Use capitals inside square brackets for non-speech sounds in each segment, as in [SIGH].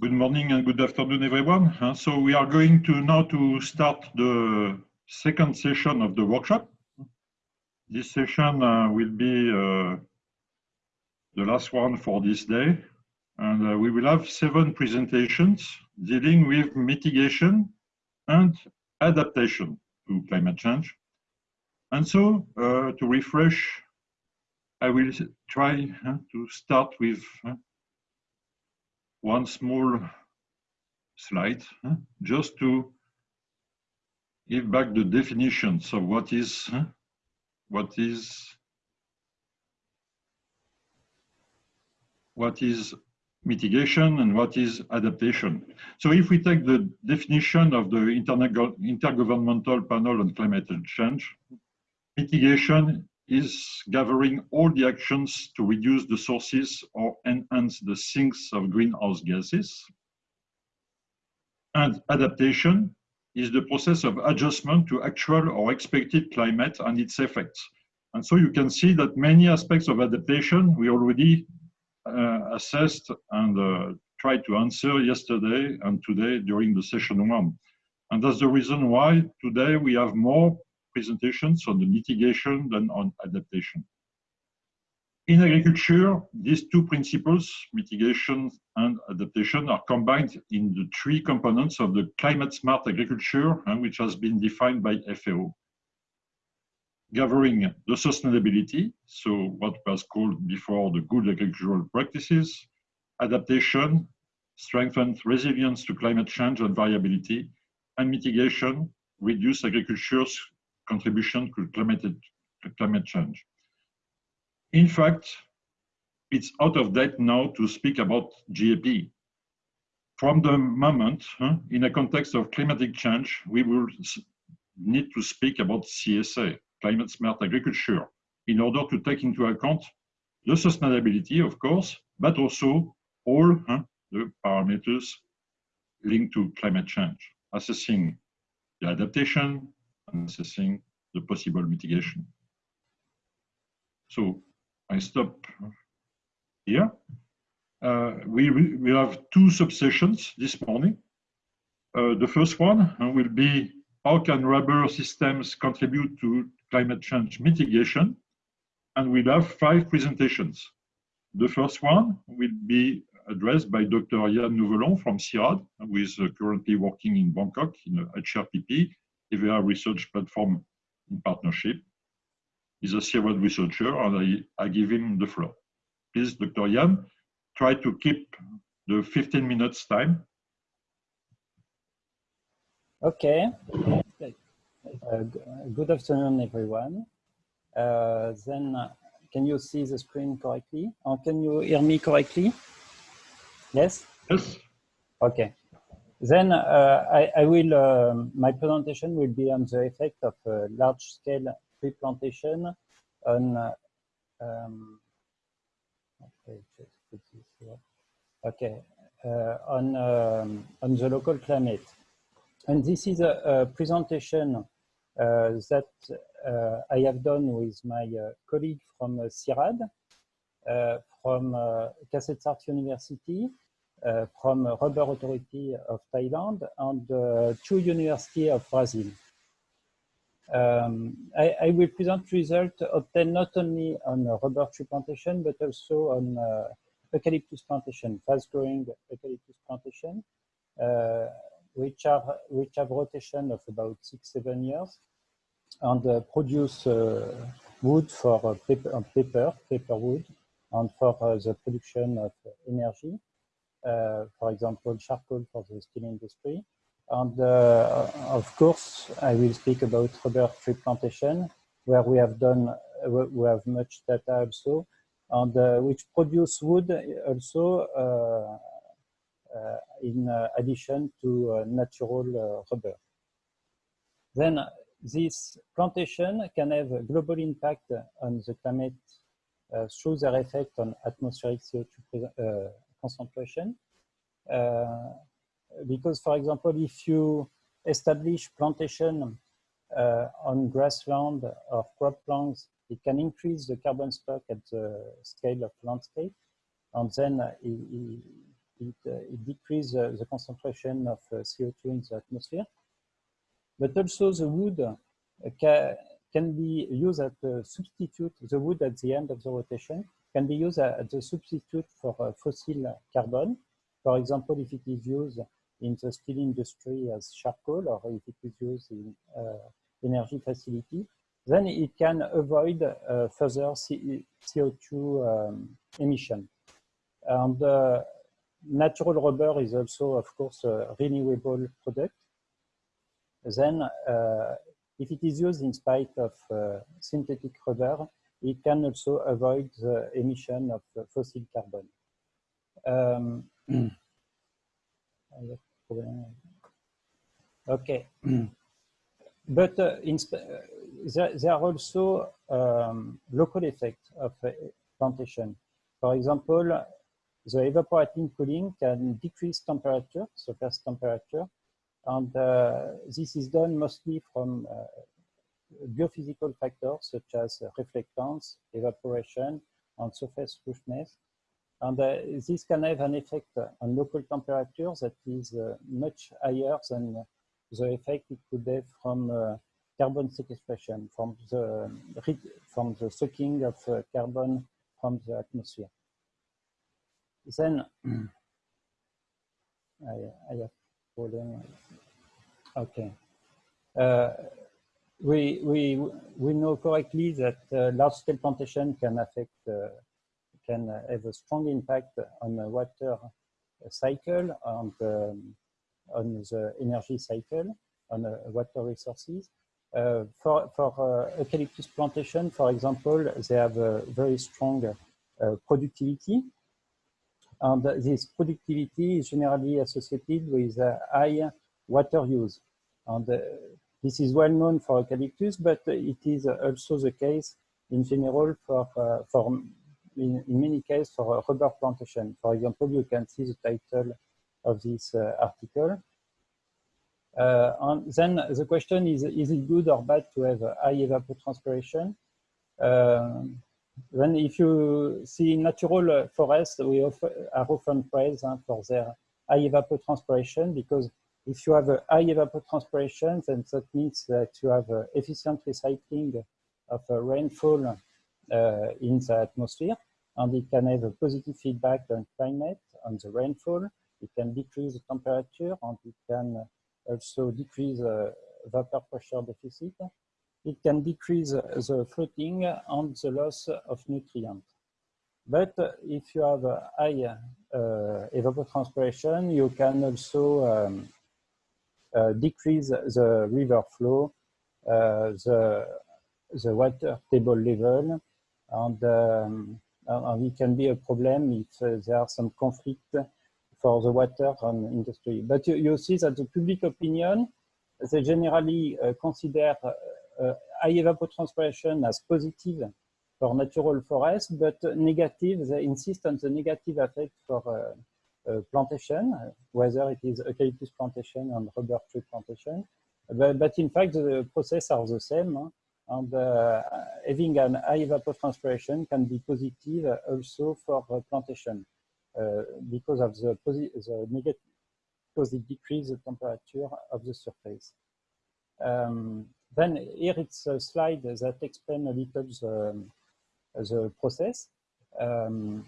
Good morning and good afternoon, everyone. Uh, so we are going to now to start the second session of the workshop. This session uh, will be uh, the last one for this day. And uh, we will have seven presentations dealing with mitigation and adaptation to climate change. And so uh, to refresh, I will try uh, to start with one small slide huh, just to give back the definitions of what is huh, what is what is mitigation and what is adaptation. So if we take the definition of the Intergovernmental Panel on Climate Change, mitigation is gathering all the actions to reduce the sources or enhance the sinks of greenhouse gases. And adaptation is the process of adjustment to actual or expected climate and its effects. And so you can see that many aspects of adaptation we already uh, assessed and uh, tried to answer yesterday and today during the session one. And that's the reason why today we have more presentations on the mitigation than on adaptation. In agriculture, these two principles, mitigation and adaptation, are combined in the three components of the climate smart agriculture, uh, which has been defined by FAO. Gathering the sustainability, so what was called before the good agricultural practices, adaptation, strengthened resilience to climate change and variability, and mitigation, reduce agriculture's contribution to climate, to climate change. In fact, it's out of date now to speak about GAP. From the moment, huh, in a context of climatic change, we will need to speak about CSA, climate smart agriculture, in order to take into account the sustainability, of course, but also all huh, the parameters linked to climate change, assessing the adaptation, assessing the possible mitigation. So I stop here. Uh, we, we have two subsessions this morning. Uh, the first one uh, will be how can rubber systems contribute to climate change mitigation? And we'll have five presentations. The first one will be addressed by Dr. Yann Nouvelon from CIRAD, who is uh, currently working in Bangkok in HRPP EVA research platform in partnership. He's a civil researcher, and I, I give him the floor. Please, Dr. Yann, try to keep the 15 minutes time. Okay. Uh, good afternoon, everyone. Uh, then, uh, can you see the screen correctly? Or can you hear me correctly? Yes? Yes. Okay. Then uh, I, I, will, um, my presentation will be on the effect of uh, large scale tree plantation on, uh, um, okay, just put this here. Okay, uh, on, um, on the local climate. And this is a, a presentation uh, that uh, I have done with my colleague from CIRAD, from uh, University, from Rubber Authority of Thailand and uh, two universities of Brazil. Um, I, I, will present results obtained not only on rubber tree plantation, but also on uh, eucalyptus plantation, fast-growing eucalyptus plantation, uh, which are which have rotation of about six seven years, and uh, produce uh, wood for paper, paper, paper wood, and for the production of energy. Uh, for example, charcoal for the steel industry. And uh, of course, I will speak about rubber tree plantation, where we have done, uh, we have much data also, and which produce wood also in addition to natural rubber. Then this plantation can have a global impact on the climate uh, through their effect on atmospheric CO2 uh, concentration. Uh, because, for example, if you establish plantation uh, on grassland or croplands, it can increase the carbon stock at the scale of landscape. And then it, it, it decreases the concentration of CO2 in the atmosphere. But also the wood can, can be used as a substitute, the wood at the end of the rotation can be used as a substitute for fossil carbon. For example, if it is used in the steel industry as charcoal or if it is used in uh, energy facility, then it can avoid uh, further C CO2 um, emission. And uh, natural rubber is also, of course, a renewable product. Then, uh, if it is used in spite of uh, synthetic rubber, it can also avoid the emission of fossil carbon. Um, [CLEARS THROAT] okay. [CLEARS THROAT] but uh, in, uh, there, there, are also um, local effects of uh, plantation. For example, the evaporating cooling can decrease temperature, surface temperature, and uh, this is done mostly from uh, biophysical factors such as reflectance, evaporation, and surface roughness. And uh, this can have an effect on local temperature that is uh, much higher than the effect it could have from uh, carbon sequestration, from the, from the sucking of uh, carbon from the atmosphere. Then, [CLEARS THROAT] I, I have problem. Okay. We, we, we know correctly that uh, large-scale plantation can affect, uh, can have a strong impact on the water cycle and um, on the energy cycle, on uh, water resources. Uh, for for uh, eucalyptus plantation, for example, they have a very strong uh, productivity. And this productivity is generally associated with high water use. And this is well known for eucalyptus, but it is also the case in general for, uh, for in, in, many cases for rubber plantation. For example, you can see the title of this uh, article. Uh, and then the question is, is it good or bad to have high evapotranspiration? Um, then if you see natural forests, we often, are often praised uh, for their high evapotranspiration because if you have a high evapotranspiration, then that means that you have efficient recycling of rainfall uh, in the atmosphere, and it can have a positive feedback on climate, on the rainfall. It can decrease the temperature, and it can also decrease the vapor pressure deficit. It can decrease the floating and the loss of nutrients. But if you have a high uh, evapotranspiration, you can also um, uh, decrease the river flow, uh, the, the water table level, and, um, and it can be a problem if uh, there are some conflict for the water and industry. But you, you see that the public opinion, they generally uh, consider uh, high evapotranspiration as positive for natural forests, but negative, they insist on the negative effect for uh, uh, plantation, whether it is eucalyptus plantation and rubber tree plantation. But, but in fact, the process are the same. And uh, having an high evapotranspiration can be positive also for plantation uh, because of the, the negative, because it decreases the temperature of the surface. Um, then here it's a slide that explains a little the, the process. Um,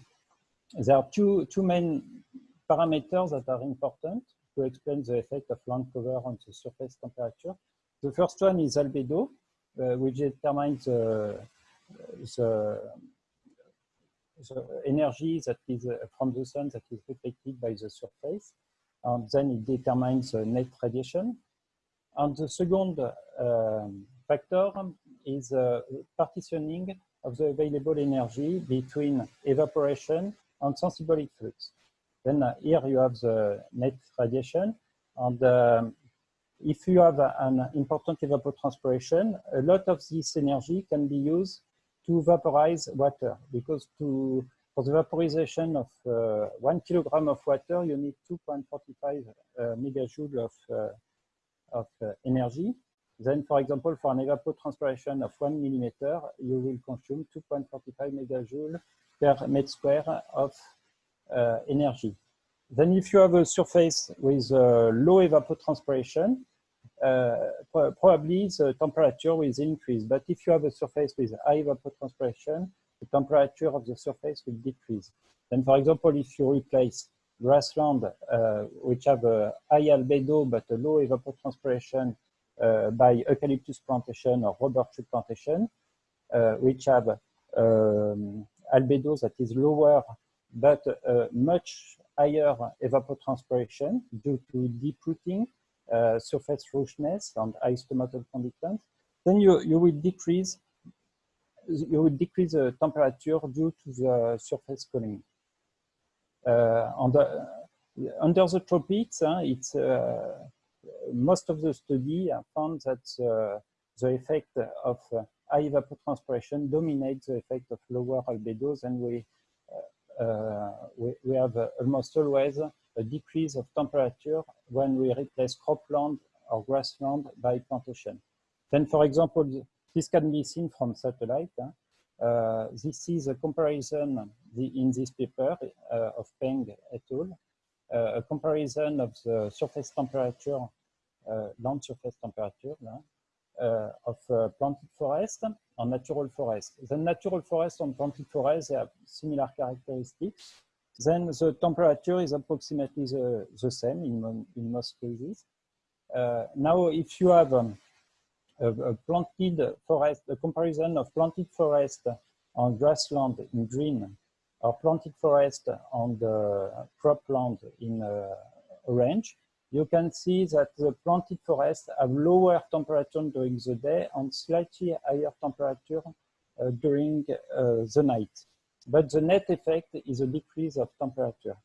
there are two, two main parameters that are important to explain the effect of land cover on the surface temperature. The first one is albedo, uh, which determines the, the, the, energy that is uh, from the sun that is reflected by the surface. And then it determines the net radiation. And the second uh, factor is uh, partitioning of the available energy between evaporation and sensible heat flux. Then uh, here you have the net radiation. And um, if you have an important evapotranspiration, a lot of this energy can be used to vaporize water because to for the vaporization of uh, one kilogram of water, you need 2.45 uh, megajoule of, uh, of uh, energy. Then, for example, for an evapotranspiration of one millimeter, you will consume 2.45 megajoule per meter square of energy. then if you have a surface with uh, low evapotranspiration, uh, pro probably the temperature will increase. But if you have a surface with high evapotranspiration, the temperature of the surface will decrease. Then, for example, if you replace grassland, uh, which have a high albedo but a low evapotranspiration uh, by eucalyptus plantation or rubber tree plantation, uh, which have um, albedo that is lower but uh, much higher evapotranspiration due to deep rooting, uh, surface roughness, and high stomatal conductance, then you, you will decrease you will decrease the temperature due to the surface cooling. Uh, the, under the tropics, uh, it's uh, most of the study found that uh, the effect of high evapotranspiration dominates the effect of lower albedos, and we uh, we, we, have uh, almost always a decrease of temperature when we replace cropland or grassland by plantation. Then, for example, this can be seen from satellite. Uh, this is a comparison in this paper uh, of Peng et al. Uh, a comparison of the surface temperature, uh, land surface temperature of planted forest and natural forest. The natural forest and planted forest have similar characteristics. Then the temperature is approximately the, the same in, in most cases. Uh, now, if you have um, a, a, planted forest, a comparison of planted forest on grassland in green or planted forest on the cropland in uh, orange, you can see that the planted forests have lower temperature during the day and slightly higher temperature uh, during uh, the night. But the net effect is a decrease of temperature.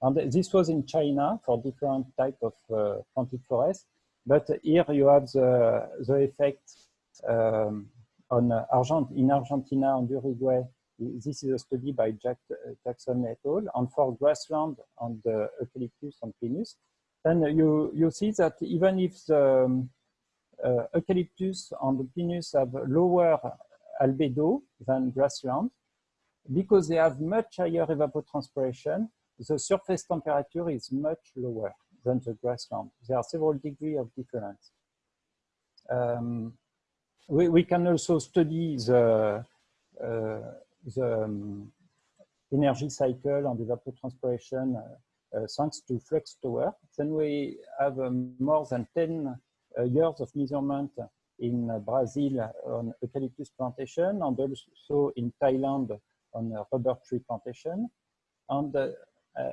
And this was in China for different type of uh, planted forests. But here you have the, the effect um, on Argent in Argentina and Uruguay. This is a study by Jack, Jackson et al. And for grassland and eucalyptus and pinus, then you, you see that even if the um, uh, eucalyptus and the pinus have lower albedo than grassland, because they have much higher evapotranspiration, the surface temperature is much lower than the grassland. There are several degrees of difference. Um, we, we, can also study the, uh, the um, energy cycle and evapotranspiration uh, thanks to flux tower. Then we have um, more than 10 uh, years of measurement in uh, Brazil on eucalyptus plantation and also in Thailand on rubber tree plantation. And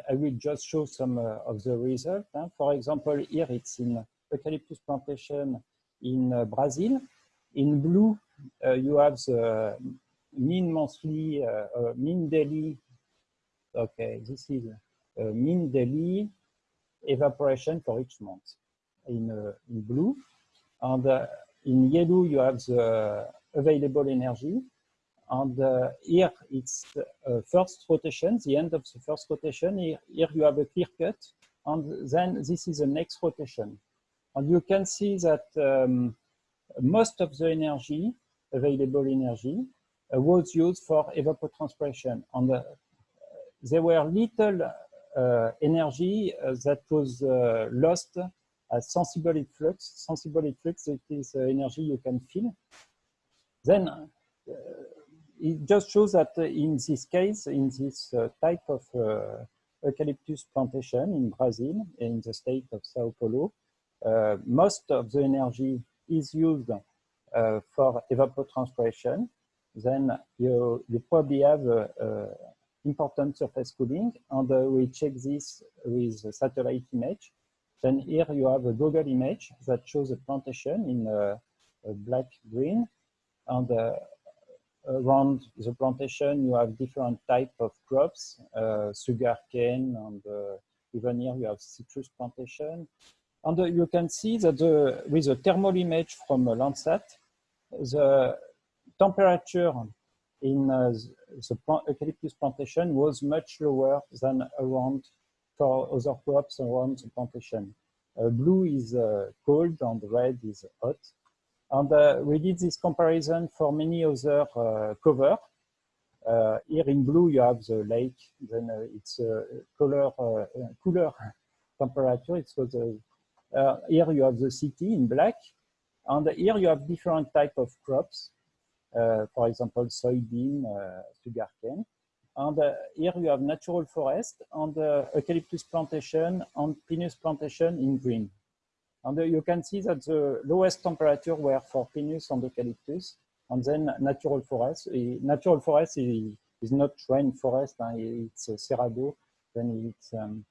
I will just show some of the results. Huh? For example, here it's in eucalyptus plantation in Brazil. In blue, you have the mean monthly, uh, mean daily. Okay, this is uh, mean daily evaporation for each month in, uh, in blue. And uh, in yellow, you have the available energy. And uh, here it's uh, first rotation, the end of the first rotation. Here, here, you have a clear cut. And then this is the next rotation. And you can see that um, most of the energy, available energy, uh, was used for evapotranspiration. And there were little uh, energy uh, that was uh, lost as sensible heat flux. Sensible heat flux, it is energy you can feel. Then it just shows that in this case, in this type of eucalyptus plantation in Brazil, in the state of Sao Paulo, uh, most of the energy is used uh, for evapotranspiration. Then you, you probably have uh, important surface cooling and uh, we check this with a satellite image. Then here you have a Google image that shows a plantation in uh, black green and uh, around the plantation you have different type of crops, uh, sugar cane and uh, even here you have citrus plantation. And you can see that the, with a thermal image from Landsat, the temperature in uh, the plant, eucalyptus plantation was much lower than around for other crops around the plantation. Uh, blue is uh, cold and red is hot. And uh, we did this comparison for many other uh, cover. Uh, here in blue, you have the lake, then uh, it's a color, uh, cooler [LAUGHS] temperature. It was here you have the city in black, and here you have different type of crops. For example, soybean, sugarcane. And uh, here you have natural forest and uh, eucalyptus plantation and pinus plantation in green. And uh, you can see that the lowest temperature were for pinus and eucalyptus, and then natural forest. natural forest is, is not rain forest, it's cerrado. Then it's, um,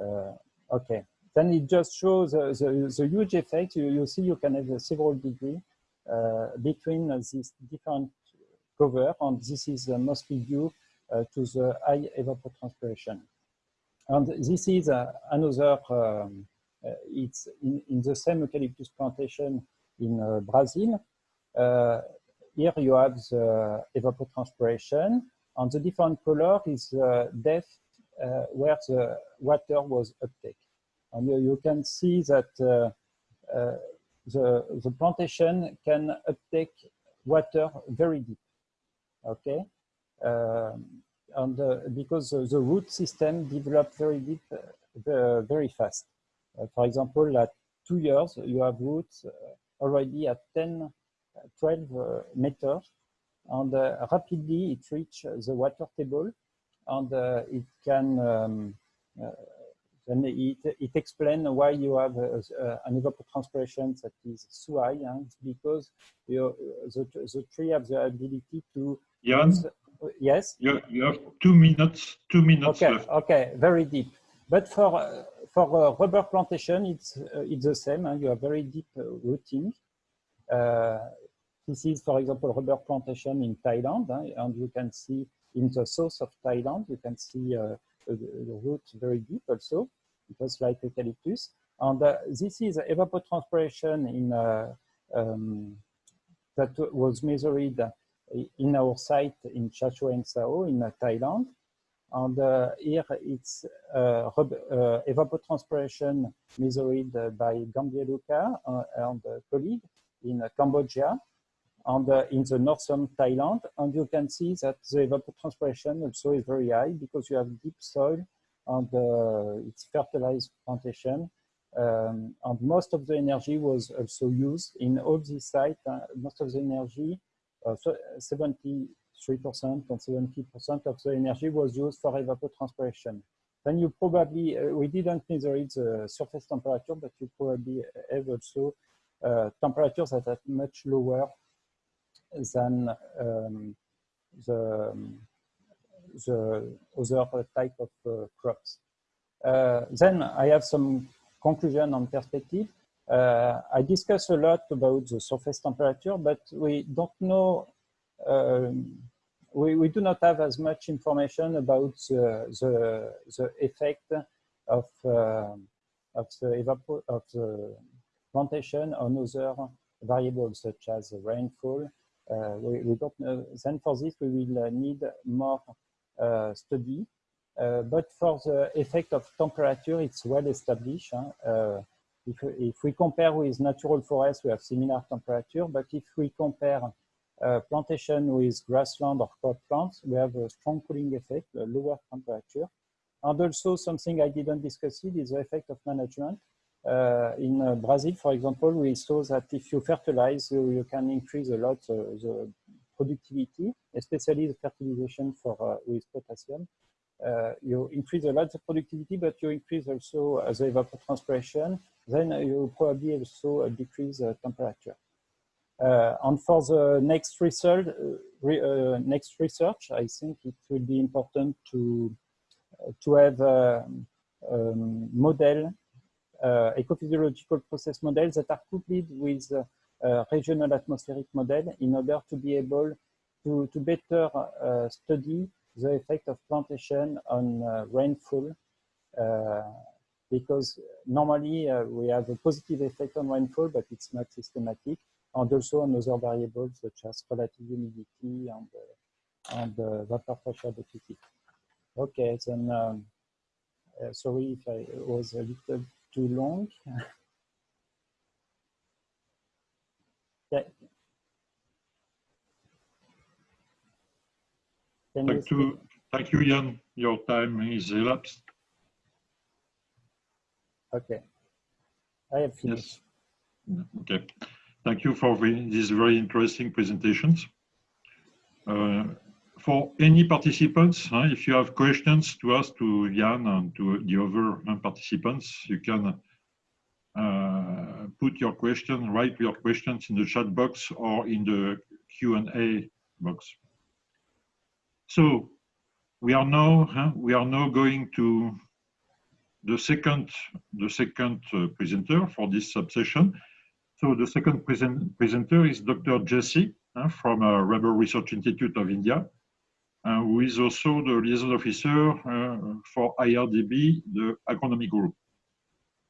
uh, okay. Then it just shows uh, the, the huge effect. You, you see you can have several degree Uh, between uh, these different cover, and this is uh, mostly due uh, to the high evapotranspiration. And this is uh, another, um, uh, it's in, in, the same eucalyptus plantation in Brazil. here you have the evapotranspiration and the different color is depth where the water was uptake. And you, you can see that the, the plantation can uptake water very deep. Okay, um, and uh, because the, root system developed very deep, uh, very fast. Uh, for example, at two years, you have roots already at 10, 12 meters, and rapidly it reaches the water table, and it can um, then it, it explains why you have uh, uh, an evapotranspiration that is so high. Huh? It's because you, the, the tree has the ability to Jan, yes? You, you have two minutes, two minutes okay, left. Okay, very deep. But for, uh, for rubber plantation, it's, uh, it's the same. You have very deep uh, rooting. Uh, this is, for example, rubber plantation in Thailand. and you can see in the south of Thailand, you can see uh, the root very deep also, just like eucalyptus. And this is evapotranspiration in, um, that was measured in our site in Chachoeng Sao in uh, Thailand. And uh, here it's uh, uh, evapotranspiration measured by Gambier Giambelluca and a colleague in Cambodia and in the northern Thailand. And you can see that the evapotranspiration also is very high because you have deep soil and it's fertilized plantation. Um, and most of the energy was also used in all these sites. Uh, most of the energy 73% and 70% of the energy was used for evapotranspiration. Then you probably, uh, we didn't measure it the surface temperature, but you probably have also uh, temperatures that are much lower than um, the, the other type of uh, crops. Uh, then I have some conclusion on perspective. Uh, I discuss a lot about the surface temperature, but we don't know, um, we, we do not have as much information about the, the, the effect of, uh, of, the of the plantation on other variables such as rainfall. Uh, we, we, don't know. Then for this, we will need more study. Uh, but for the effect of temperature, it's well established. Huh? Uh, if, if we compare with natural forests, we have similar temperature, but if we compare uh, plantation with grassland or crop plants, we have a strong cooling effect, a lower temperature. And also something I didn't discuss it is the effect of management. Uh, in uh, Brazil, for example, we saw that if you fertilize, you, you can increase a lot uh, the productivity, especially the fertilization for uh, with potassium. Uh, you increase a lot the productivity, but you increase also uh, the evapotranspiration, then you probably also decrease the temperature. Uh, and for the next research, re, uh, next research, I think it will be important to uh, to have a, um, model, uh, ecophysiological process models that are coupled with regional atmospheric model in order to be able to, to better study the effect of plantation on uh, rainfall uh, because normally uh, we have a positive effect on rainfall, but it's not systematic, and also on other variables such as relative humidity and, and vapor pressure deficit. Okay, then um, sorry if I was a little too long. [LAUGHS] Can Thank you, thank you, Jan. Your time is elapsed. Okay. I have finished. Okay. Thank you for the- these very interesting presentations. Uh, For any participants, huh, if you have questions to ask to Jan and to the other uh, participants, you can put your question, write your questions in the chat box or in the Q&A box. So we are now, huh, we are now going to the second, the second uh, presenter for this subsession. So the second present, presenter is Dr. Jesse uh, from uh, Rubber Research Institute of India, uh, who is also the liaison officer uh, for IRRDB, the agronomy group.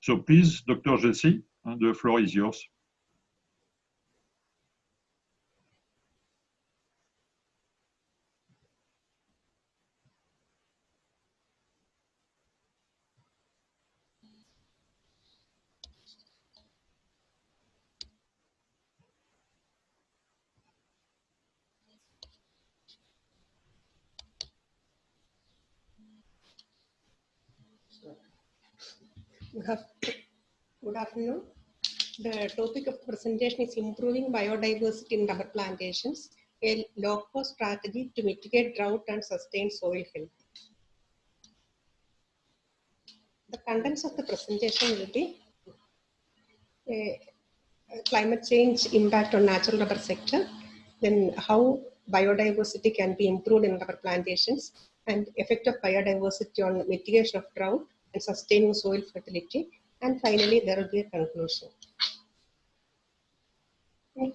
So please, Dr. Jesse, the floor is yours. The topic of the presentation is improving biodiversity in rubber plantations, a low-cost strategy to mitigate drought and sustain soil health. The contents of the presentation will be climate change impact on natural rubber sector, then how biodiversity can be improved in rubber plantations, and effect of biodiversity on mitigation of drought and sustaining soil fertility. And finally, there will be a conclusion.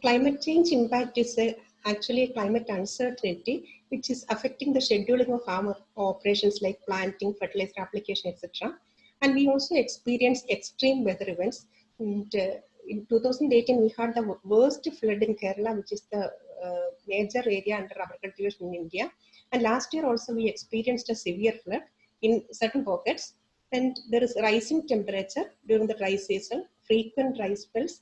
Climate change impact is a, actually a climate uncertainty which is affecting the scheduling of farmer operations like planting, fertilizer application, etc. And we also experience extreme weather events. And, uh, in 2018, we had the worst flood in Kerala, which is the uh, major area under cultivation in India. And last year also we experienced a severe flood in certain pockets. And there is rising temperature during the dry season, frequent dry spells.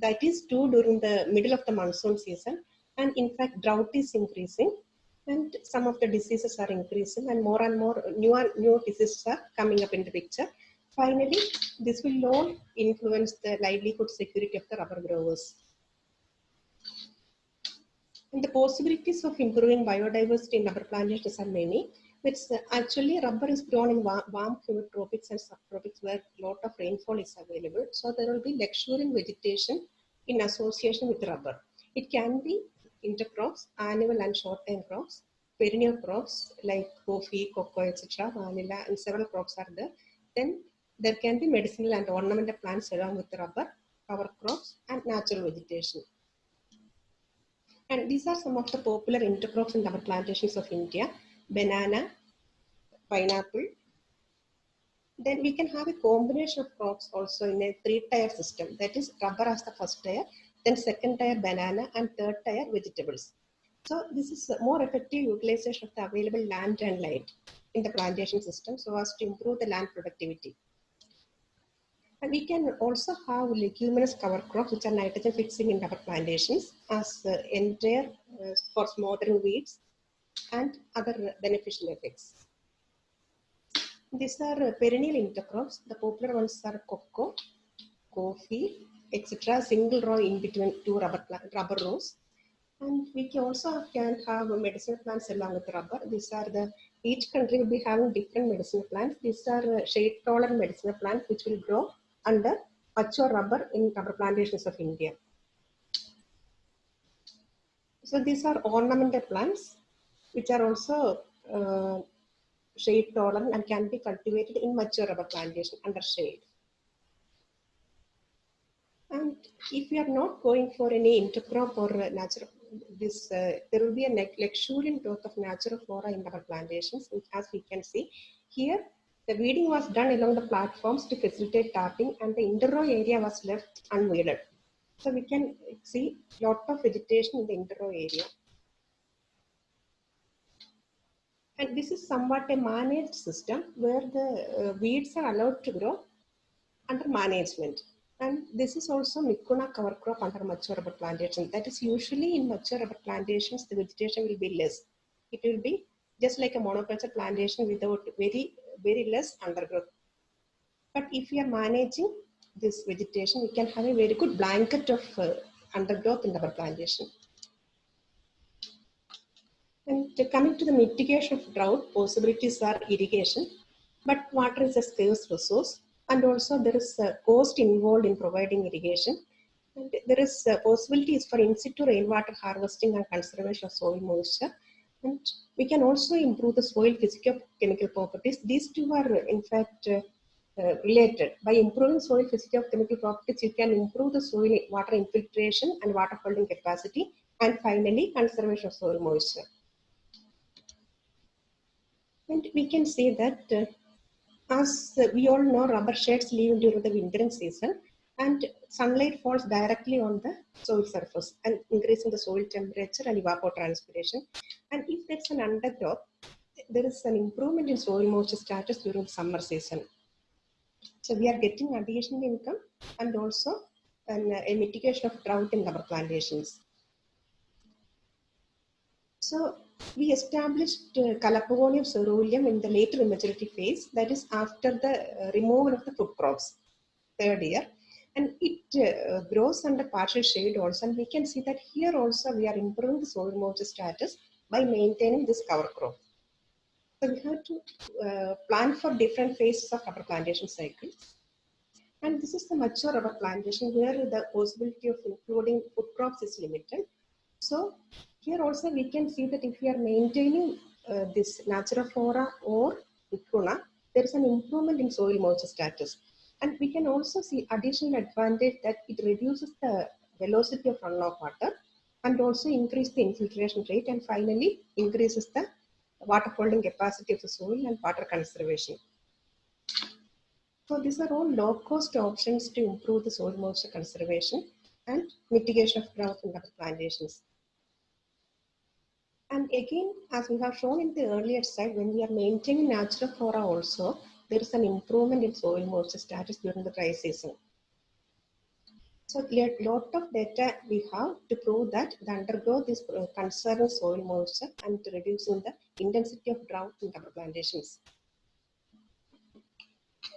That is true during the middle of the monsoon season. And in fact, drought is increasing and some of the diseases are increasing and more and more newer new diseases are coming up in the picture. Finally, this will all influence the livelihood security of the rubber growers. And the possibilities of improving biodiversity in rubber plantations are many. It's uh, actually rubber is grown in wa- warm humid tropics and subtropics where a lot of rainfall is available. So there will be luxuriant vegetation in association with rubber. It can be intercrops, annual and short-term crops, perennial crops like coffee, cocoa, etc., vanilla, and several crops are there. Then there can be medicinal and ornamental plants along with rubber, cover crops, and natural vegetation. And these are some of the popular intercrops in rubber plantations of India. Banana, pineapple. Then we can have a combination of crops also in a three-tier system. That is rubber as the first tier, then second tier banana, and third tier vegetables. So this is a more effective utilization of the available land and light in the plantation system so as to improve the land productivity. And we can also have leguminous cover crops which are nitrogen fixing in rubber plantations as uh, entire uh, for smothering weeds and other beneficial effects. These are perennial intercrops. The popular ones are cocoa, coffee, etc. Single row in between two rubber, rubber rows. And we can also can have medicinal plants along with rubber. These are the, each country will be having different medicinal plants. These are uh, shade tolerant medicinal plants which will grow under mature rubber in rubber plantations of India. So these are ornamental plants which are also uh, shade tolerant and can be cultivated in mature rubber plantation under shade. And if we are not going for any intercrop or natural, this uh, there will be a luxuriant growth of natural flora in rubber plantations, which as we can see here, the weeding was done along the platforms to facilitate tapping and the interrow area was left unweeded. So we can see a lot of vegetation in the interrow area. And this is somewhat a managed system where the uh, weeds are allowed to grow under management. And this is also Mucuna cover crop under mature rubber plantation. That is usually in mature rubber plantations, the vegetation will be less. it will be just like a monoculture plantation without very, very less undergrowth. But if we are managing this vegetation, we can have a very good blanket of uh, undergrowth in our plantation. And coming to the mitigation of drought, possibilities are irrigation, but water is a scarce resource. And also there is a cost involved in providing irrigation. And there is possibilities for in situ rainwater harvesting and conservation of soil moisture. And we can also improve the soil physical chemical properties. These two are in fact uh, uh, related. By improving soil physical chemical properties, you can improve the soil water infiltration and water holding capacity. And finally, conservation of soil moisture. And we can say that uh, as we all know, rubber sheds leave during the wintering season and sunlight falls directly on the soil surface and increasing the soil temperature and evapotranspiration. And if there's an undergrowth, there is an improvement in soil moisture status during the summer season. So we are getting additional income and also an, a mitigation of drought in rubber plantations. So we established uh, Calopogonium caeruleum in the later immaturity phase, that is after the uh, removal of the food crops, third year. And it uh, grows under partial shade also. And we can see that here also we are improving the soil moisture status by maintaining this cover crop. So we have to uh, plan for different phases of rubber plantation cycles. And this is the mature rubber plantation where the possibility of including food crops is limited. So here also we can see that if we are maintaining uh, this Natura flora or Mucuna, there is an improvement in soil moisture status. And we can also see additional advantage that it reduces the velocity of runoff water and also increase the infiltration rate and finally increases the water holding capacity of the soil and water conservation. So these are all low cost options to improve the soil moisture conservation and mitigation of drought in rubber plantations. And again, as we have shown in the earlier slide, when we are maintaining natural flora also, there is an improvement in soil moisture status during the dry season. So a lot of data we have to prove that the undergrowth is uh, conserving soil moisture and reducing the intensity of drought in rubber plantations.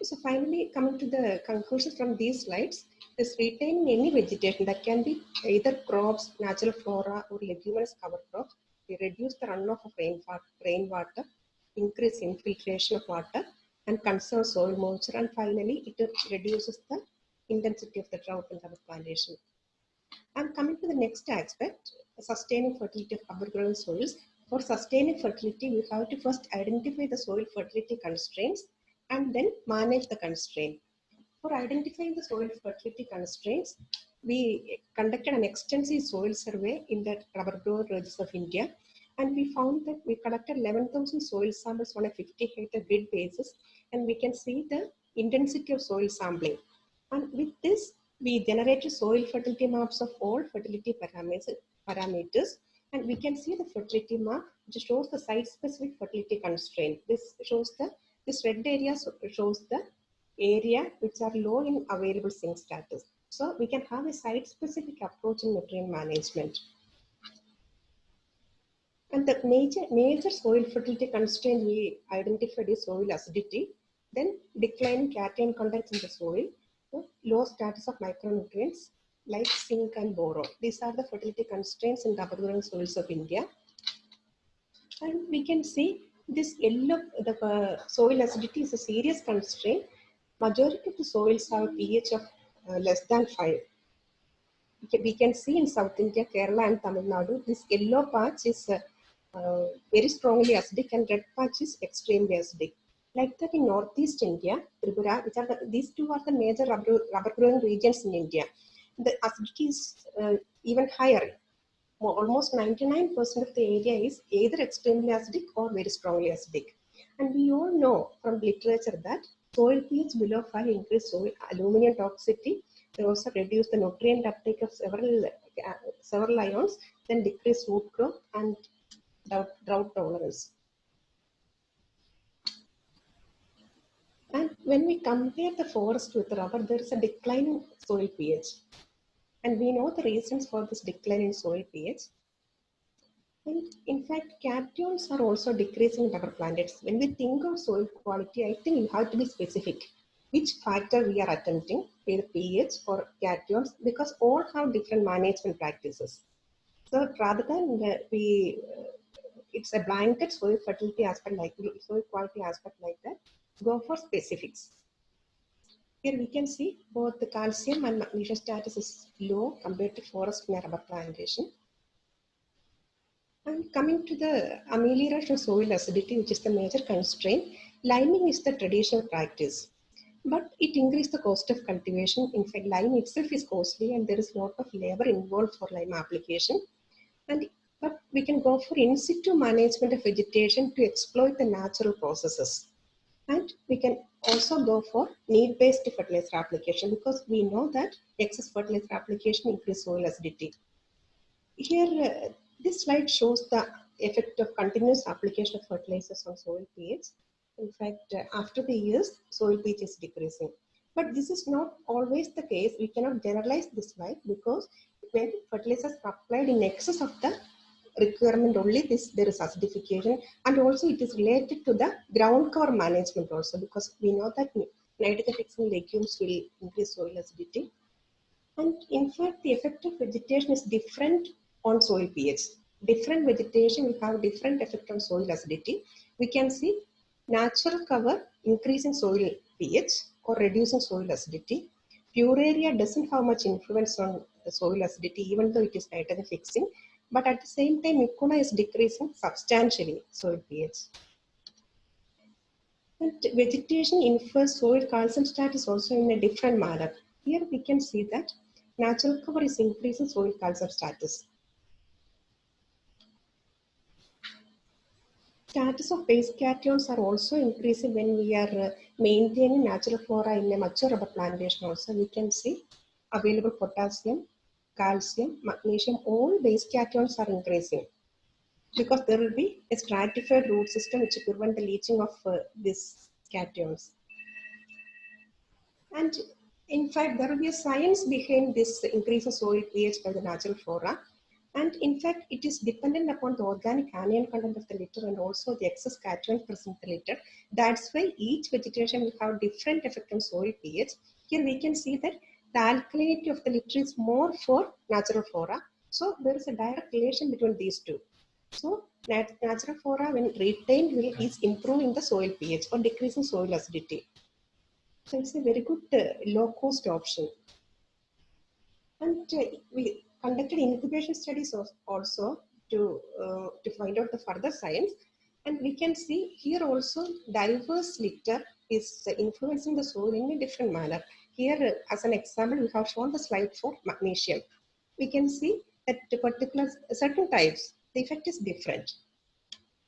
So finally, coming to the conclusions from these slides, is retaining any vegetation that can be either crops, natural flora, or leguminous cover crops. We reduce the runoff of rainwater, increase infiltration of water, and conserve soil moisture. And finally, it reduces the intensity of the drought in rubber plantation. And coming to the next aspect, sustaining fertility of growing soils. For sustaining fertility, we have to first identify the soil fertility constraints and then manage the constraint. For identifying the soil fertility constraints, we conducted an extensive soil survey in the rubber grower regions of India. And we found that we collected 11,000 soil samples on a 50 hectare grid basis. And we can see the intensity of soil sampling. And with this, we generated soil fertility maps of all fertility parameters, and we can see the fertility map which shows the site specific fertility constraint. This shows the this red area shows the area which are low in available zinc status. So we can have a site-specific approach in nutrient management. And the major, major soil fertility constraint we identified is soil acidity, then declining cation content in the soil, low status of micronutrients like zinc and boron. These are the fertility constraints in growing soils of India. And we can see this yellow, the uh, soil acidity is a serious constraint. Majority of the soils have a pH of less than 5. We can see in South India, Kerala and Tamil Nadu, this yellow patch is uh, uh, very strongly acidic and red patch is extremely acidic. Like that in Northeast India, Tripura, which are the, these two are the major rubber, rubber growing regions in India. The acidity is uh, even higher. Almost 99% of the area is either extremely acidic or very strongly acidic. And we all know from literature that soil pH below 5 increase soil aluminum toxicity. They also reduce the nutrient uptake of several, uh, several ions, then decrease root growth and drought, drought tolerance. And when we compare the forest with rubber, there is a decline in soil pH. And we know the reasons for this decline in soil pH. And in fact, cations are also decreasing in rubber planters. When we think of soil quality, I think you have to be specific. Which factor we are attempting, either pH or cations, because all have different management practices. So rather than we, it's a blanket soil fertility aspect like soil quality aspect like that, go for specifics. Here we can see both the calcium and magnesium status is low compared to forest and rubber plantation. And coming to the amelioration of soil acidity, which is the major constraint, liming is the traditional practice. But it increases the cost of cultivation. In fact, lime itself is costly and there is a lot of labor involved for lime application. And but we can go for in situ management of vegetation to exploit the natural processes. And we can also go for need-based fertilizer application because we know that excess fertilizer application increases soil acidity. Here, uh, this slide shows the effect of continuous application of fertilizers on soil pH. In fact, uh, after the years, soil pH is decreasing. But this is not always the case. We cannot generalize this slide because when fertilizers are applied in excess of the requirement only, this there is acidification. And also it is related to the ground cover management also because we know that nitrogen fixing legumes will increase soil acidity. And in fact, the effect of vegetation is different on soil pH. Different vegetation will have different effect on soil acidity. We can see natural cover increasing soil pH or reducing soil acidity. Pueraria doesn't have much influence on the soil acidity even though it is nitrogen fixing. But at the same time, Mucuna is decreasing substantially soil pH. And vegetation infers soil calcium status also in a different manner. Here we can see that natural cover is increasing soil calcium status. Status of base cations are also increasing when we are uh, maintaining natural flora in a mature rubber plantation also. We can see available potassium, calcium, magnesium, all base cations are increasing because there will be a stratified root system which will prevent the leaching of uh, these cations. And in fact, there will be a science behind this increase of soil pH by the natural flora. And in fact, it is dependent upon the organic anion content of the litter and also the excess cation present in the litter. That's why each vegetation will have different effect on soil pH. Here we can see that the alkalinity of the litter is more for natural flora. So there is a direct relation between these two. So nat natural flora when retained will is improving the soil pH or decreasing soil acidity. So it's a very good uh, low cost option. And uh, we, conducted incubation studies also to, uh, to find out the further science. And we can see here also diverse litter is influencing the soil in a different manner. Here, as an example, we have shown the slide for magnesium. We can see that particular certain types, the effect is different.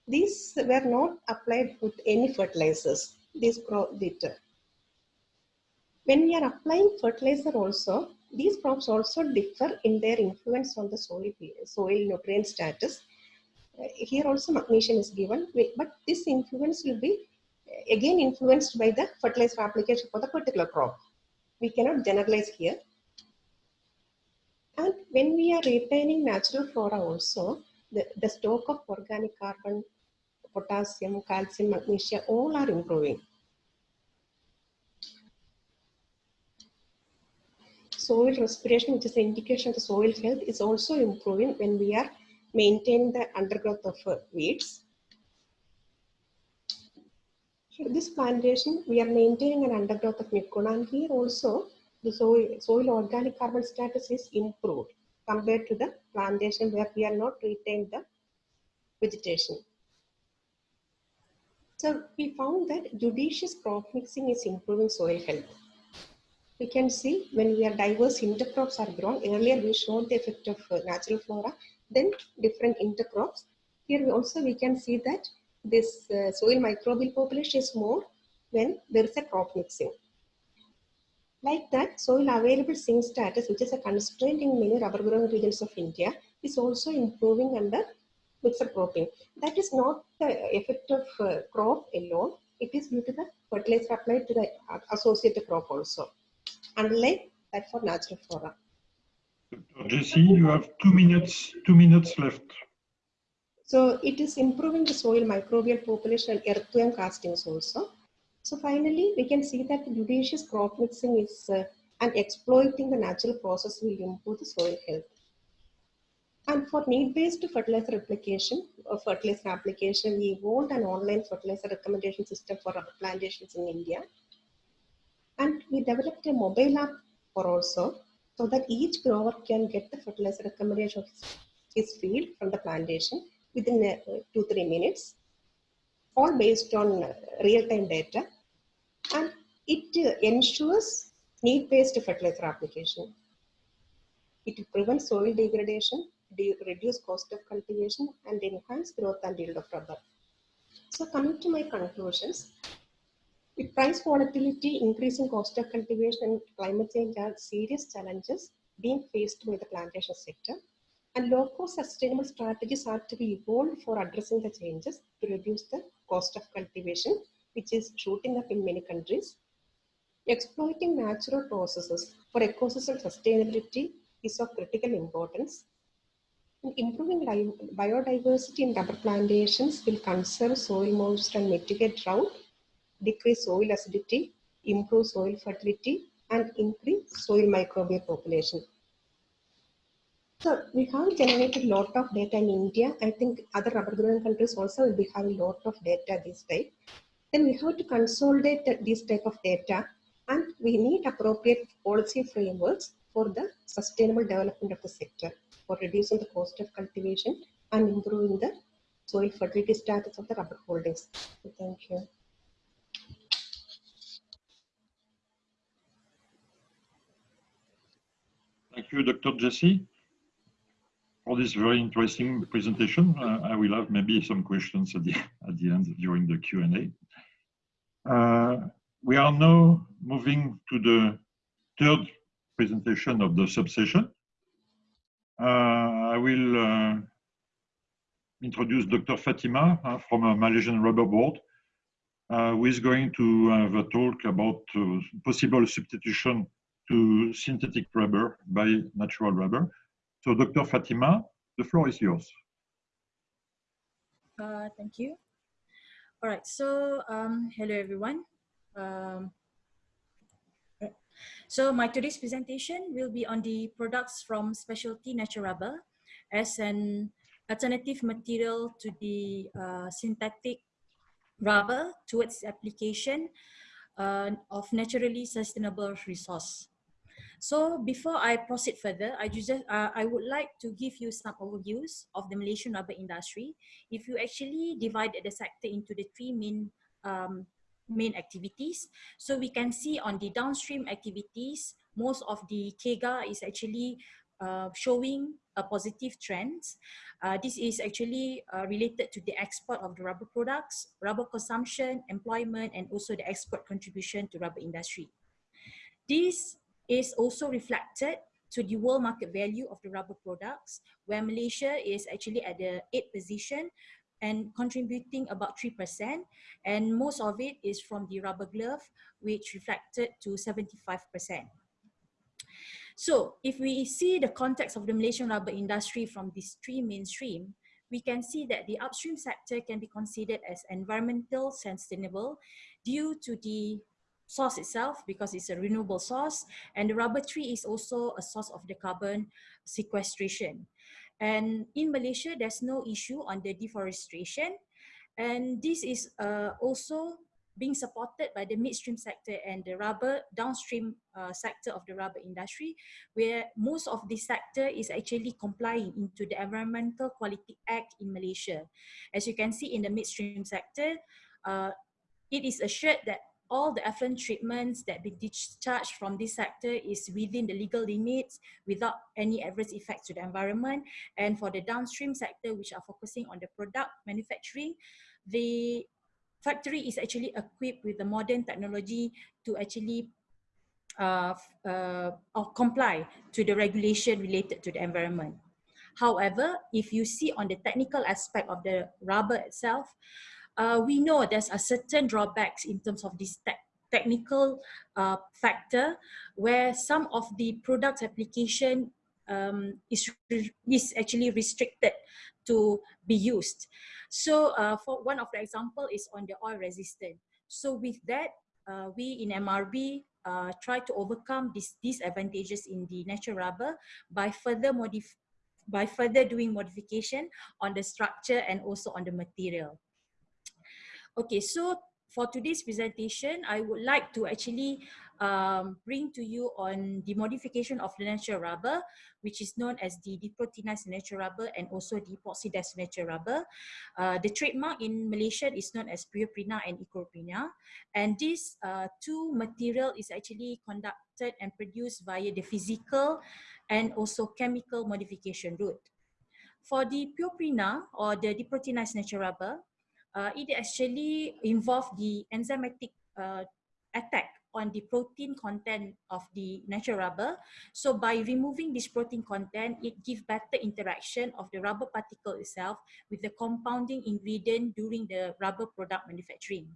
These were not applied with any fertilizers, these litter. When we are applying fertilizer also, these crops also differ in their influence on the soil, soil nutrient status. Uh, here also magnesium is given, but this influence will be uh, again influenced by the fertilizer application for the particular crop. We cannot generalize here. And when we are retaining natural flora also, the, the stock of organic carbon, potassium, calcium, magnesium, all are improving. Soil respiration, which is an indication of soil health, is also improving when we are maintaining the undergrowth of uh, weeds. For this plantation, we are maintaining an undergrowth of mucuna and here also the soil, soil organic carbon status is improved compared to the plantation where we are not retained the vegetation. So we found that judicious crop mixing is improving soil health we can see when we are diverse intercrops are grown. Earlier we showed the effect of uh, natural flora, then different intercrops. Here we also we can see that this uh, soil microbial population is more when there is a crop mixing. Like that, soil available zinc status, which is a constraint in many rubber growing regions of India, is also improving under mixed cropping. That is not the effect of uh, crop alone. It is due to the fertilizer applied to the uh, associated crop also unlike that for natural flora. Jessie, you have two minutes, two minutes left. So it is improving the soil microbial population and earthworm castings also. So finally, we can see that judicious crop mixing is uh, and exploiting the natural process will improve the soil health. And for need-based fertilizer application or fertilizer application, we evolved an online fertilizer recommendation system for rubber plantations in India. And we developed a mobile app for also so that each grower can get the fertilizer recommendation of his field from the plantation within uh, two, three minutes, all based on uh, real-time data. And it uh, ensures need-based fertilizer application. It prevents soil degradation, reduce cost of cultivation, and enhance growth and yield of rubber. So coming to my conclusions, with price volatility, increasing cost of cultivation, and climate change are serious challenges being faced by the plantation sector. And low-cost sustainable strategies are to be evolved for addressing the changes to reduce the cost of cultivation, which is shooting up in many countries. Exploiting natural processes for ecosystem sustainability is of critical importance. And improving biodiversity in rubber plantations will conserve soil moisture and mitigate drought, decrease soil acidity, improve soil fertility, and increase soil microbial population. So we have generated a lot of data in India. I think other rubber growing countries also will be having a lot of data this type. Then we have to consolidate this type of data and we need appropriate policy frameworks for the sustainable development of the sector for reducing the cost of cultivation and improving the soil fertility status of the rubber holdings. So thank you. Thank you, Dr. Jesse for this very interesting presentation. Uh, I will have maybe some questions at the, at the end during the Q&A. Uh, we are now moving to the third presentation of the subsession. Uh, I will uh, introduce Dr. Fatima uh, from a Malaysian Rubber Board, uh, who is going to have a talk about possible substitution to synthetic rubber by natural rubber. So Dr. Fatima, the floor is yours. Uh, thank you. All right, so um, hello everyone. Um, so my today's presentation will be on the products from specialty natural rubber as an alternative material to the uh, synthetic rubber towards application uh, of naturally sustainable resource. So before I proceed further, I just uh, I would like to give you some overviews of the Malaysian rubber industry. If you actually divide the sector into the three main um, main activities, so we can see on the downstream activities, most of the KEGA is actually uh, showing a positive trend. Uh, this is actually uh, related to the export of the rubber products, rubber consumption, employment, and also the export contribution to rubber industry. This is also reflected to the world market value of the rubber products, where Malaysia is actually at the eighth position and contributing about 3%. And most of it is from the rubber glove, which reflected to 75%. So if we see the context of the Malaysian rubber industry from these three mainstream, we can see that the upstream sector can be considered as environmental sustainable due to the source itself because it's a renewable source and the rubber tree is also a source of the carbon sequestration. And in Malaysia, there's no issue on the deforestation. And this is uh, also being supported by the midstream sector and the rubber downstream uh, sector of the rubber industry, where most of this sector is actually complying into the Environmental Quality Act in Malaysia. As you can see in the midstream sector, uh, it is assured that all the effluent treatments that be discharged from this sector is within the legal limits without any adverse effects to the environment. And for the downstream sector, which are focusing on the product manufacturing, the factory is actually equipped with the modern technology to actually uh, uh, comply to the regulation related to the environment. However, if you see on the technical aspect of the rubber itself, uh, we know there's a certain drawbacks in terms of this te technical uh, factor where some of the product application um, is, is actually restricted to be used. So uh, for one of the example is on the oil resistant. So with that, uh, we in MRB uh, try to overcome these disadvantages in the natural rubber by further modif by further doing modification on the structure and also on the material. Okay, so for today's presentation, I would like to actually um, bring to you on the modification of the natural rubber, which is known as the deproteinized natural rubber and also the epoxidized natural rubber. Uh, the trademark in Malaysia is known as Pureprena and Ekoprena. And this uh, two material is actually conducted and produced via the physical and also chemical modification route. For the Pureprena or the deproteinized natural rubber, uh, it actually involve the enzymatic uh, attack on the protein content of the natural rubber. So by removing this protein content, it gives better interaction of the rubber particle itself with the compounding ingredient during the rubber product manufacturing.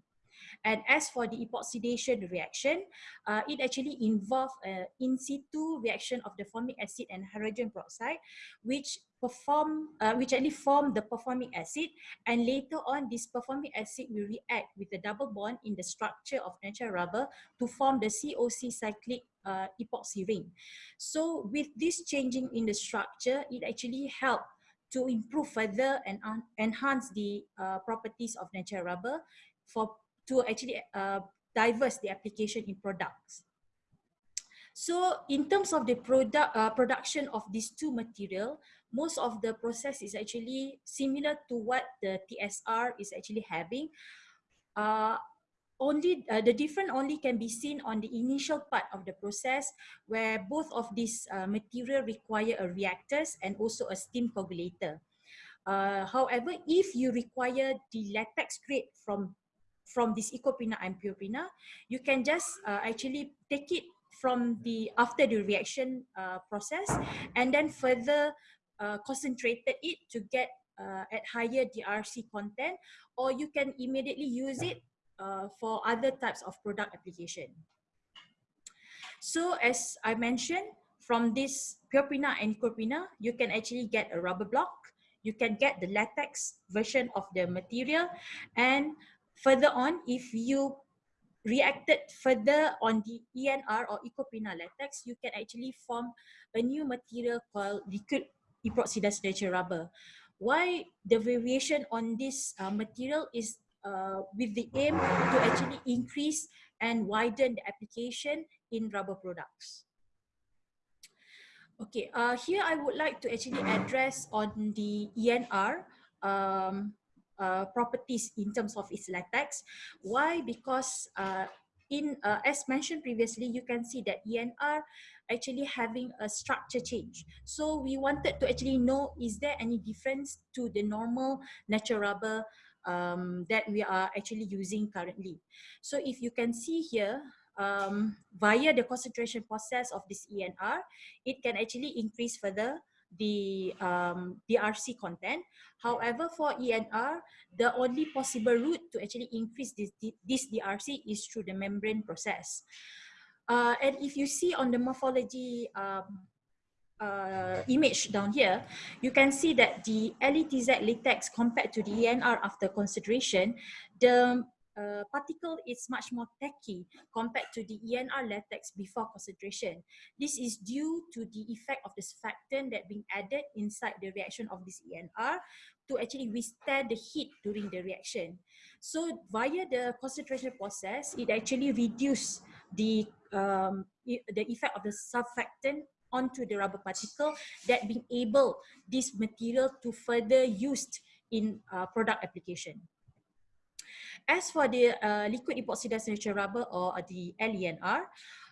And as for the epoxidation reaction, uh, it actually involves an in situ reaction of the formic acid and hydrogen peroxide, which perform, uh, which actually form the performic acid. And later on, this performic acid will react with the double bond in the structure of natural rubber to form the COC cyclic uh, epoxy ring. So with this changing in the structure, it actually helps to improve further and enhance the uh, properties of natural rubber for to actually uh, diverse the application in products. So in terms of the product uh, production of these two material, most of the process is actually similar to what the TSR is actually having. Uh, only uh, the different only can be seen on the initial part of the process where both of these uh, material require a reactors and also a steam coagulator. Uh, however, if you require the latex grade from from this Ekoprena and Pureprena, you can just uh, actually take it from the after the reaction uh, process and then further uh, concentrated it to get uh, at higher DRC content or you can immediately use it uh, for other types of product application. So as I mentioned, from this Pureprena and Ekoprena, you can actually get a rubber block, you can get the latex version of the material. And Further on, if you reacted further on the ENR or Ekoprena latex, you can actually form a new material called liquid epoxidized natural rubber. Why the variation on this uh, material is uh, with the aim to actually increase and widen the application in rubber products. Okay, uh, here I would like to actually address on the ENR um, uh, properties in terms of its latex. Why? Because uh, in uh, as mentioned previously, you can see that ENR actually having a structure change. So we wanted to actually know is there any difference to the normal natural rubber um, that we are actually using currently. So if you can see here, um, via the concentration process of this ENR, it can actually increase further the um, DRC content. However, for ENR, the only possible route to actually increase this, this DRC is through the membrane process. Uh, and if you see on the morphology um, uh, image down here, you can see that the LETZ latex compared to the ENR after consideration, the uh, particle is much more tacky compared to the ENR latex before concentration. This is due to the effect of the surfactant that being added inside the reaction of this ENR to actually withstand the heat during the reaction. So via the concentration process, it actually reduce the, um, the effect of the surfactant onto the rubber particle that being able this material to further used in uh, product application. As for the uh, liquid epoxidized natural rubber or the LENR,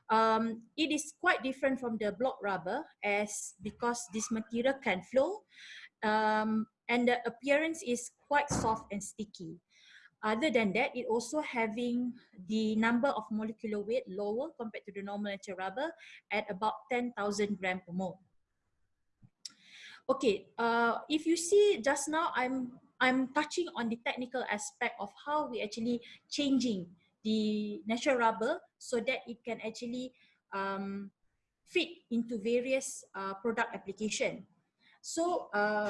um, it is quite different from the block rubber as because this material can flow um, and the appearance is quite soft and sticky. Other than that, it also having the number of molecular weight lower compared to the normal natural rubber at about 10,000 gram per mole. Okay, uh, if you see just now, I'm I'm touching on the technical aspect of how we actually changing the natural rubber so that it can actually um, fit into various uh, product application. So uh,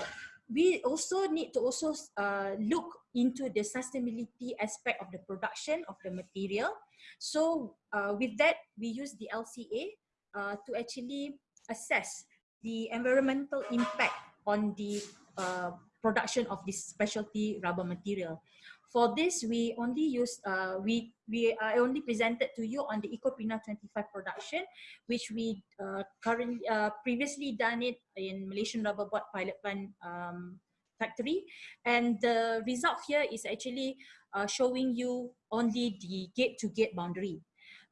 we also need to also uh, look into the sustainability aspect of the production of the material. So uh, with that, we use the LCA uh, to actually assess the environmental impact on the uh, production of this specialty rubber material. For this, we only use, uh, we, we I only presented to you on the Ekoprena 25 production, which we uh, currently, uh, previously done it in Malaysian Rubber Board Pilot Plant um, Factory. And the result here is actually uh, showing you only the gate-to-gate -gate boundary.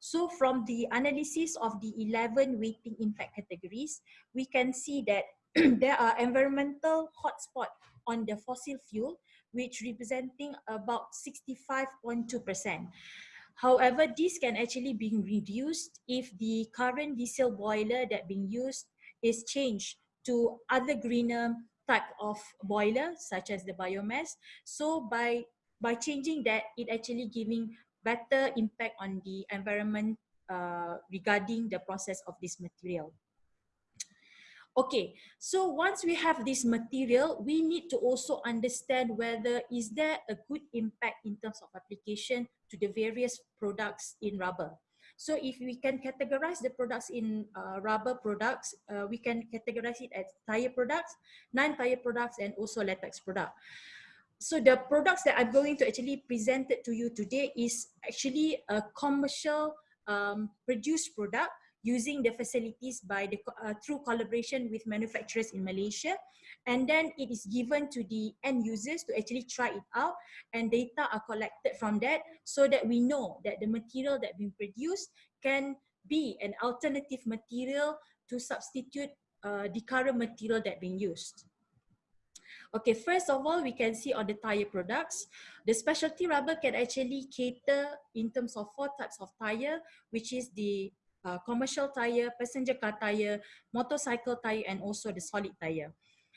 So from the analysis of the 11 weighting impact categories, we can see that [CLEARS THROAT] there are environmental hotspot on the fossil fuel which representing about 65.2%. However, this can actually be reduced if the current diesel boiler that being used is changed to other greener type of boiler, such as the biomass. So by, by changing that, it actually giving better impact on the environment uh, regarding the process of this material. Okay, so once we have this material, we need to also understand whether is there a good impact in terms of application to the various products in rubber. So if we can categorize the products in uh, rubber products, uh, we can categorize it as tire products, non-tire products, and also latex product. So the products that I'm going to actually present to you today is actually a commercial um, produced product using the facilities by the uh, through collaboration with manufacturers in Malaysia and then it is given to the end users to actually try it out and data are collected from that so that we know that the material that being produced can be an alternative material to substitute uh, the current material that being used. Okay, first of all, we can see on the tire products, the specialty rubber can actually cater in terms of four types of tire, which is the uh, commercial tire, passenger car tire, motorcycle tire, and also the solid tire.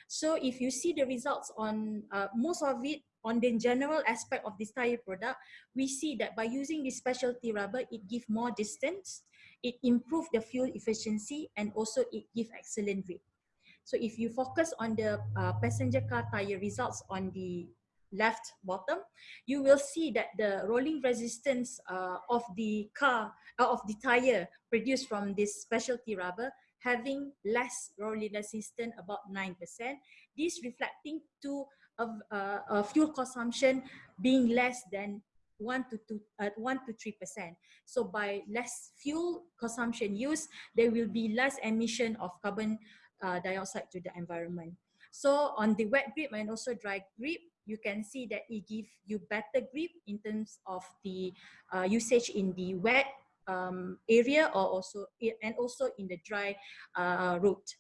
So if you see the results on uh, most of it on the general aspect of this tire product, we see that by using this specialty rubber, it gives more distance, it improves the fuel efficiency, and also it gives excellent grip. So if you focus on the uh, passenger car tire results on the left bottom, you will see that the rolling resistance uh, of the car, uh, of the tire produced from this specialty rubber having less rolling resistance, about 9%. This reflecting to a, uh, a fuel consumption being less than 1 to 2, uh, 1 to 3%. So by less fuel consumption use, there will be less emission of carbon uh, dioxide to the environment. So on the wet grip and also dry grip, you can see that it gives you better grip in terms of the uh, usage in the wet um, area or also and also in the dry uh, route.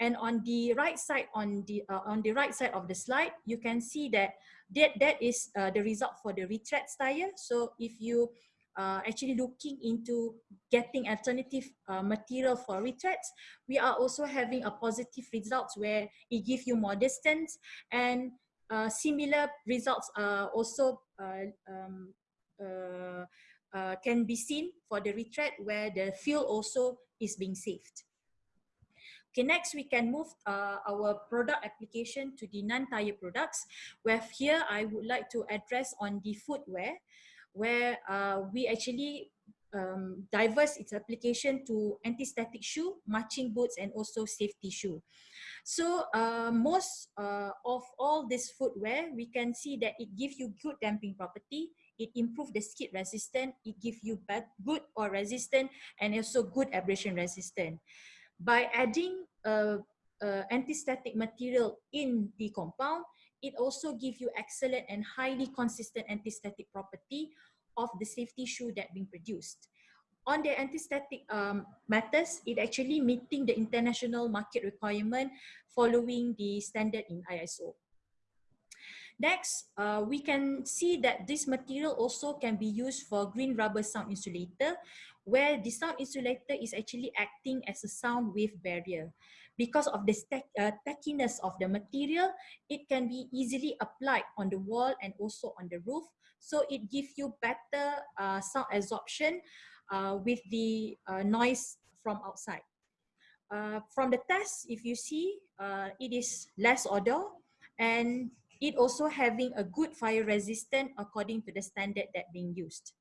And on the right side, on the uh, on the right side of the slide, you can see that that that is uh, the result for the retread tire. So if you uh, actually looking into getting alternative uh, material for retreads, we are also having a positive results where it gives you more distance and uh, similar results are also uh, um, uh, can be seen for the retread where the fuel also is being saved. Okay, next we can move uh, our product application to the non-tire products, where here I would like to address on the footwear, where uh, we actually um, diverse its application to anti-static shoe, marching boots, and also safety shoe. So uh, most uh, of all this footwear, we can see that it gives you good damping property, it improves the skid resistance, it gives you good or resistant, and also good abrasion resistant. By adding uh, uh, anti-static material in the compound, it also gives you excellent and highly consistent anti-static property of the safety shoe that being produced on the anti-static um, matters, it actually meeting the international market requirement following the standard in ISO. Next, uh, we can see that this material also can be used for green rubber sound insulator, where the sound insulator is actually acting as a sound wave barrier. Because of the uh, tackiness of the material, it can be easily applied on the wall and also on the roof. So it gives you better uh, sound absorption with the uh, noise from outside. Uh, from the test, if you see, uh, it is less odor and it also having a good fire resistant according to the standard that being used.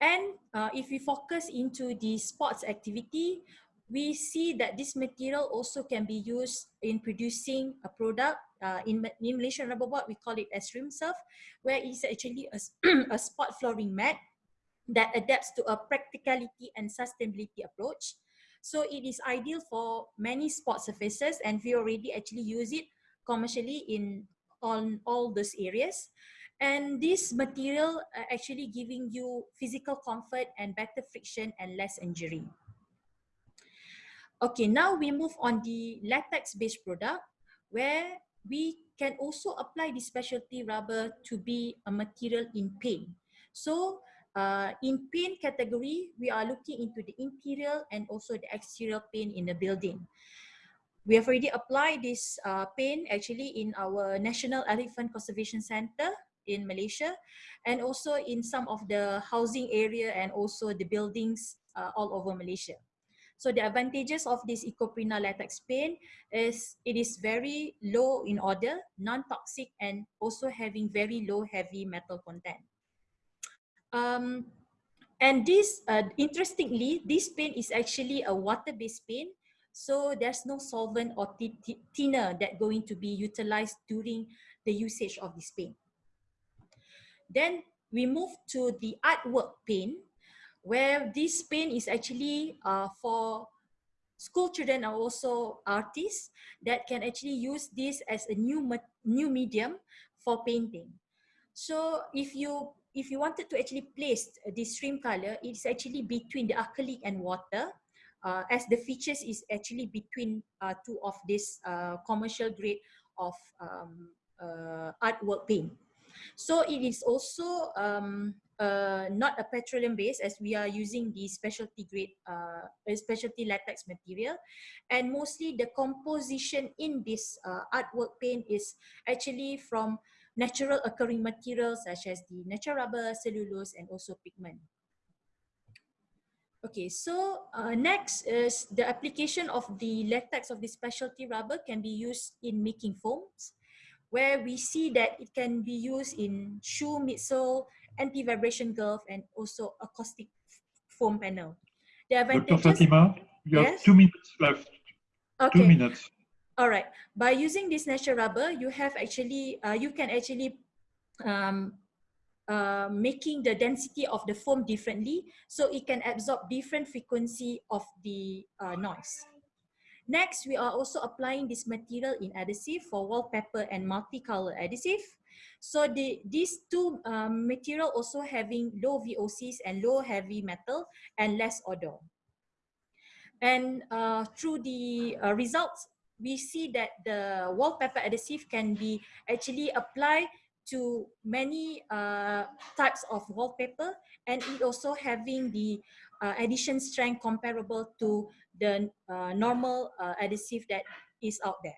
And uh, if we focus into the sports activity, we see that this material also can be used in producing a product. Uh, in, in Malaysian rubber board, we call it as rim surf, where it's actually a, [CLEARS THROAT] a sport flooring mat that adapts to a practicality and sustainability approach. So it is ideal for many sport surfaces and we already actually use it commercially in on all those areas. And this material uh, actually giving you physical comfort and better friction and less injury. Okay, now we move on the latex-based product where we can also apply the specialty rubber to be a material in paint. So uh, in paint category, we are looking into the interior and also the exterior paint in the building. We have already applied this uh, paint actually in our National Elephant Conservation Center in Malaysia and also in some of the housing area and also the buildings uh, all over Malaysia. So the advantages of this Ekoprena latex paint is it is very low in order, non-toxic and also having very low heavy metal content. Um, and this, uh, interestingly, this paint is actually a water-based paint. So there's no solvent or thinner that going to be utilized during the usage of this paint. Then we move to the artwork paint, where this paint is actually uh, for school children and also artists that can actually use this as a new new medium for painting. So if you if you wanted to actually place this stream color, it's actually between the acrylic and water, uh, as the features is actually between uh, two of this uh, commercial grade of um, uh, artwork paint. So it is also um, uh, not a petroleum base as we are using the specialty grade, uh, specialty latex material. And mostly the composition in this artwork paint is actually from natural occurring materials such as the natural rubber, cellulose, and also pigment. Okay, so uh, next is the application of the latex of the specialty rubber can be used in making foams where we see that it can be used in shoe midsole, anti-vibration glove, and also acoustic foam panel. The advantages, Dr. Fatima, you yes? have two minutes left. Okay. Two minutes. All right. By using this natural rubber, you have actually, uh, you can actually um, uh, making the density of the foam differently, so it can absorb different frequency of the uh, noise. Next, we are also applying this material in adhesive for wallpaper and multicolor adhesive. So the, these two um, material also having low VOCs and low heavy metal and less odor. And uh, through the uh, results, we see that the wallpaper adhesive can be actually applied to many uh, types of wallpaper and it also having the uh, strength comparable to the uh, normal uh, adhesive that is out there.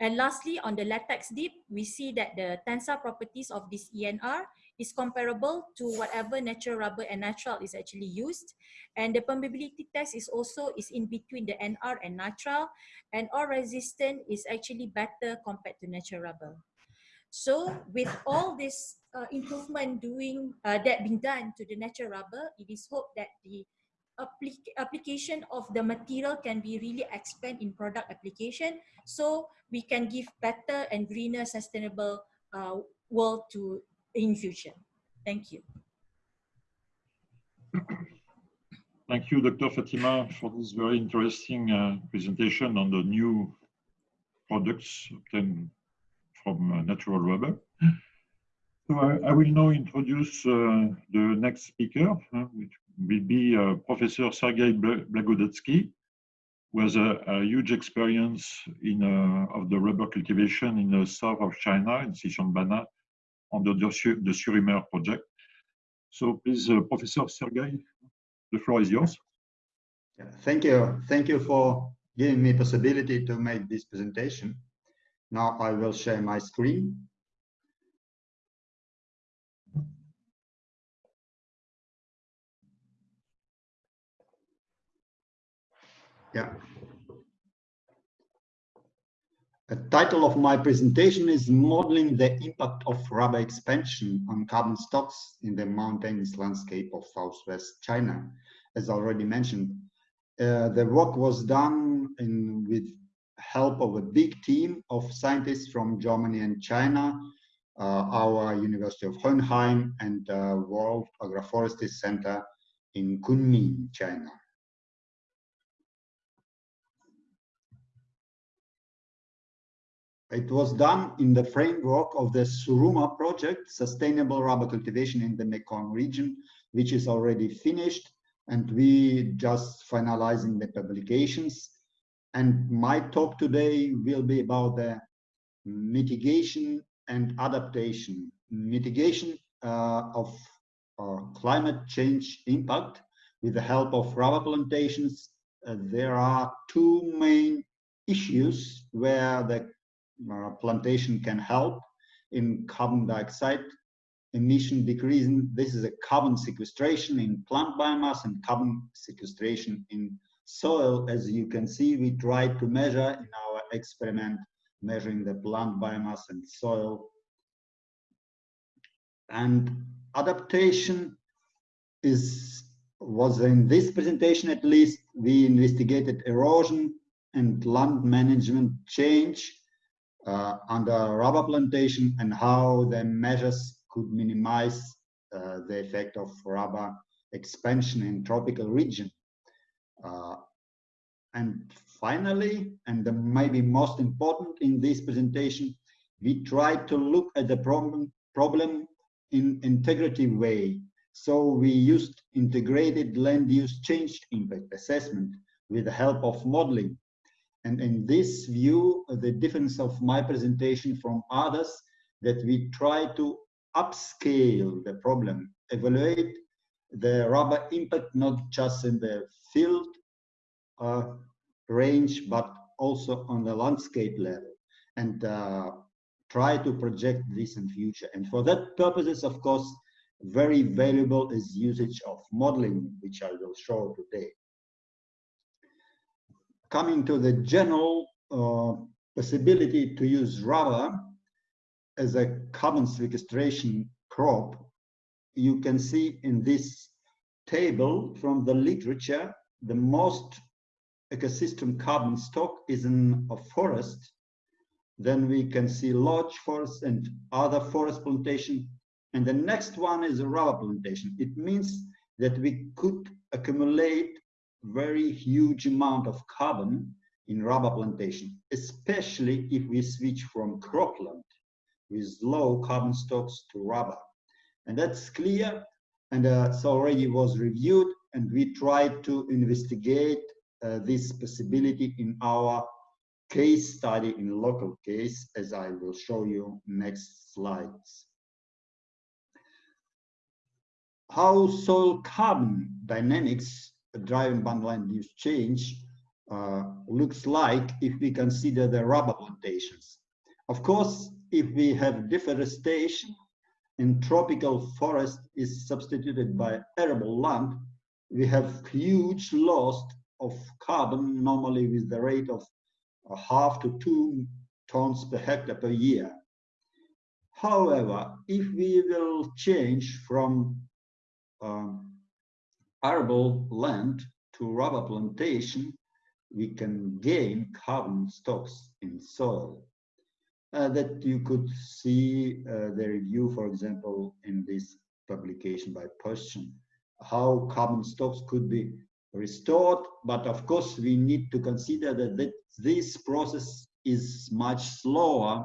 And lastly, on the latex dip, we see that the tensile properties of this ENR is comparable to whatever natural rubber and nitrile is actually used. And the permeability test is also is in between the NR and nitrile. And all resistant is actually better compared to natural rubber. So with all this uh, improvement doing uh, that being done to the natural rubber, it is hoped that the applic application of the material can be really expand in product application so we can give better and greener sustainable uh, world to in future. Thank you. Thank you, Dr. Fatima, for this very interesting uh, presentation on the new products obtained from uh, natural rubber. So I, I, will now introduce uh, the next speaker, uh, which will be uh, Professor Sergei Blagodatsky, who has a, a huge experience in uh, of the rubber cultivation in the south of China, in Xishuangbanna, under the, the project. So please, uh, Professor Sergei, the floor is yours. Yeah, thank you. Thank you for giving me possibility to make this presentation. Now I will share my screen. Yeah. The title of my presentation is Modeling the Impact of Rubber Expansion on Carbon Stocks in the Mountainous Landscape of Southwest China. As already mentioned, uh, the work was done in, with help of a big team of scientists from Germany and China, uh, our University of Hohenheim and uh, World Agroforestry Center in Kunming, China. It was done in the framework of the SURUMER project, Sustainable Rubber Cultivation in the Mekong region, which is already finished and we just finalizing the publications. And my talk today will be about the mitigation and adaptation. Mitigation uh, of uh, climate change impact with the help of rubber plantations. Uh, there are two main issues where the uh, plantation can help in carbon dioxide emission decreasing. This is a carbon sequestration in plant biomass and carbon sequestration in soil. As you can see, we tried to measure in our experiment, measuring the plant biomass and soil. And adaptation is was in this presentation at least, we investigated erosion and land management change uh, under rubber plantation and how the measures could minimize uh, the effect of rubber expansion in tropical region. Uh, and finally, and the maybe most important in this presentation, we tried to look at the problem, problem in integrative way. So we used integrated land use change impact assessment with the help of modeling. And in this view, the difference of my presentation from others that we try to upscale the problem, evaluate the rubber impact not just in the field uh, range, but also on the landscape level, and uh, try to project this in future. And for that purposes, of course, very valuable is usage of modeling, which I will show today coming to the general uh, possibility to use rubber as a carbon sequestration crop, you can see in this table from the literature, the most ecosystem carbon stock is in a forest. Then we can see large forest and other forest plantation. And the next one is a rubber plantation. It means that we could accumulate very huge amount of carbon in rubber plantation, especially if we switch from cropland with low carbon stocks to rubber. And that's clear and uh, already was reviewed and we tried to investigate uh, this possibility in our case study in local case as I will show you next slides. How soil carbon dynamics driving band land use change uh, looks like if we consider the rubber plantations. Of course, if we have deforestation and tropical forest is substituted by arable land, we have huge loss of carbon, normally with the rate of a half to two tons per hectare per year. However, if we will change from um, arable land to rubber plantation, we can gain carbon stocks in soil. Uh, that you could see uh, the review, for example, in this publication by Pöschchen, how carbon stocks could be restored. But of course, we need to consider that, that this process is much slower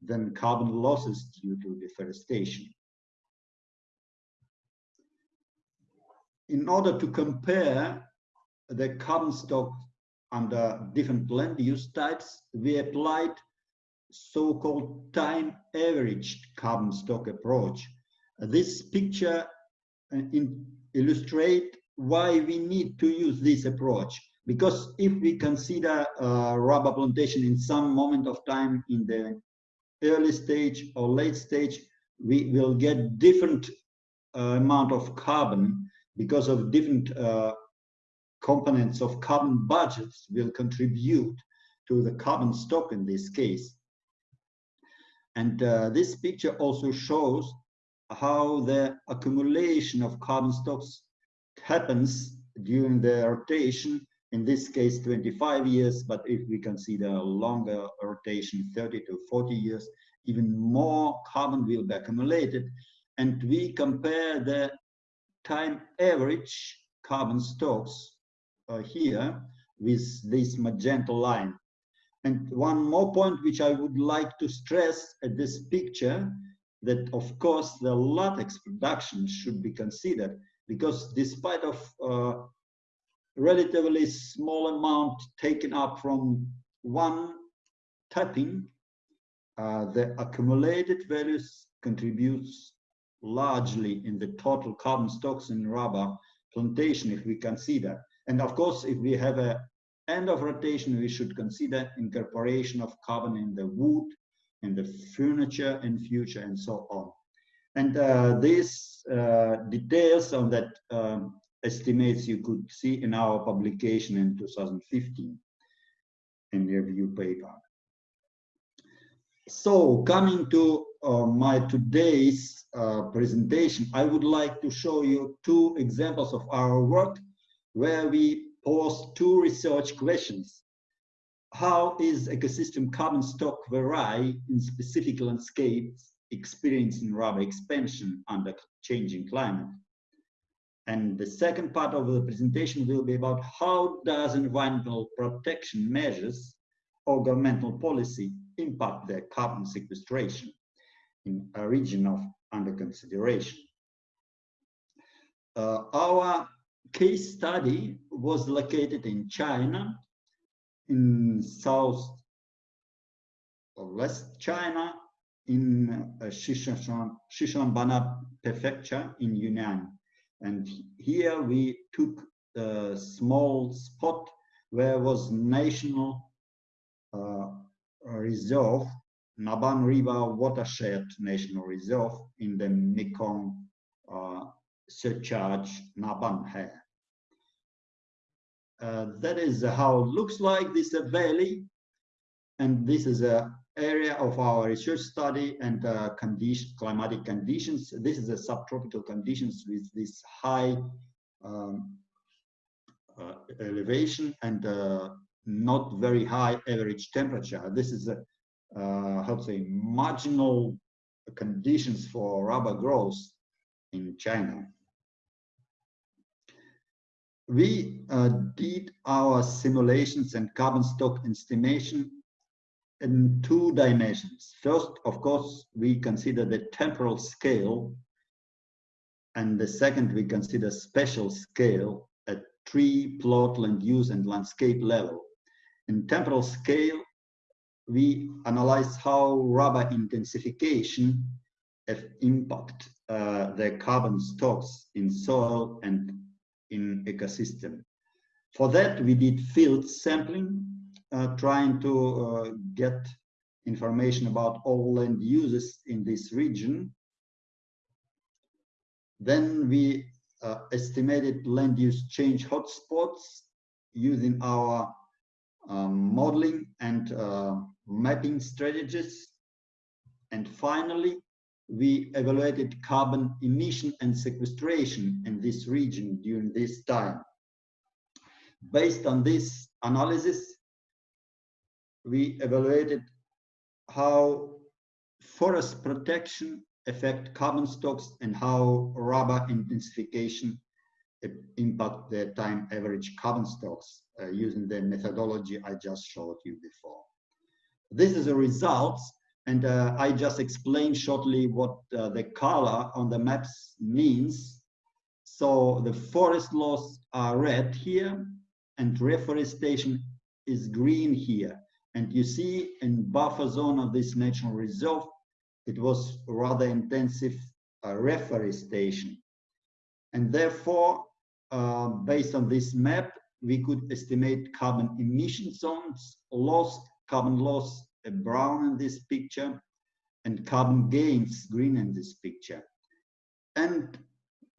than carbon losses due to deforestation. In order to compare the carbon stock under different land use types, we applied so-called time averaged carbon stock approach. This picture uh, illustrate why we need to use this approach. Because if we consider uh, rubber plantation in some moment of time in the early stage or late stage, we will get different uh, amount of carbon because of different uh, components of carbon budgets will contribute to the carbon stock in this case. And uh, this picture also shows how the accumulation of carbon stocks happens during the rotation, in this case 25 years, but if we consider a longer rotation, 30 to 40 years, even more carbon will be accumulated. And we compare the time average carbon stocks uh, here with this magenta line. And one more point which I would like to stress at this picture, that of course the latex production should be considered because despite of uh, relatively small amount taken up from one tapping, uh, the accumulated values contributes largely in the total carbon stocks in rubber plantation if we consider. And of course, if we have a end of rotation, we should consider incorporation of carbon in the wood, in the furniture in future, and so on. And uh, these uh, details on that um, estimates you could see in our publication in 2015 in the review paper. So coming to uh, my today's uh, presentation, I would like to show you two examples of our work where we pose two research questions. How is ecosystem carbon stock vary in specific landscapes experiencing rubber expansion under changing climate? And the second part of the presentation will be about how does environmental protection measures or governmental policy impact the carbon sequestration in a region of under consideration. Uh, our case study was located in China, in south or west China, in uh, Sichuan, prefecture in Yunnan. And here we took a small spot where was national uh, reserve, Naban River Watershed National Reserve in the Mekong uh, surcharge Naban here. Uh, that is how it looks like this valley and this is a area of our research study and uh, condition, climatic conditions. This is a subtropical conditions with this high um, uh, elevation and uh, not very high average temperature. This is a, uh, how to say, marginal conditions for rubber growth in China. We uh, did our simulations and carbon stock estimation in two dimensions. First, of course, we consider the temporal scale, and the second, we consider spatial scale at tree, plot, land use, and landscape level. In temporal scale, we analyze how rubber intensification have impact uh, the carbon stocks in soil and in ecosystem. For that, we did field sampling uh, trying to uh, get information about all land uses in this region. Then we uh, estimated land use change hotspots using our um, modeling and uh, mapping strategies. And finally, we evaluated carbon emission and sequestration in this region during this time. Based on this analysis, we evaluated how forest protection affect carbon stocks and how rubber intensification impact the time average carbon stocks uh, using the methodology I just showed you before. This is the results and uh, I just explained shortly what uh, the color on the maps means. So the forest loss are red here and reforestation is green here. And you see in buffer zone of this national reserve, it was rather intensive uh, reforestation. And therefore, uh, based on this map, we could estimate carbon emission zones, lost carbon loss, brown in this picture, and carbon gains, green in this picture. And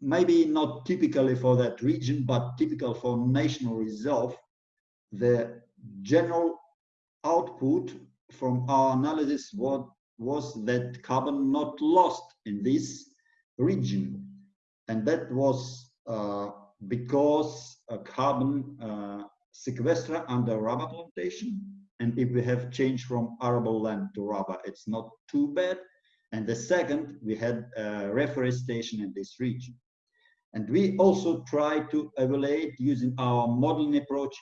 maybe not typically for that region, but typical for national reserve, the general output from our analysis what was that carbon not lost in this region. And that was uh, because carbon uh, sequester under rubber plantation. And if we have changed from arable land to rubber, it's not too bad. And the second, we had uh, reforestation in this region. And we also try to evaluate using our modeling approach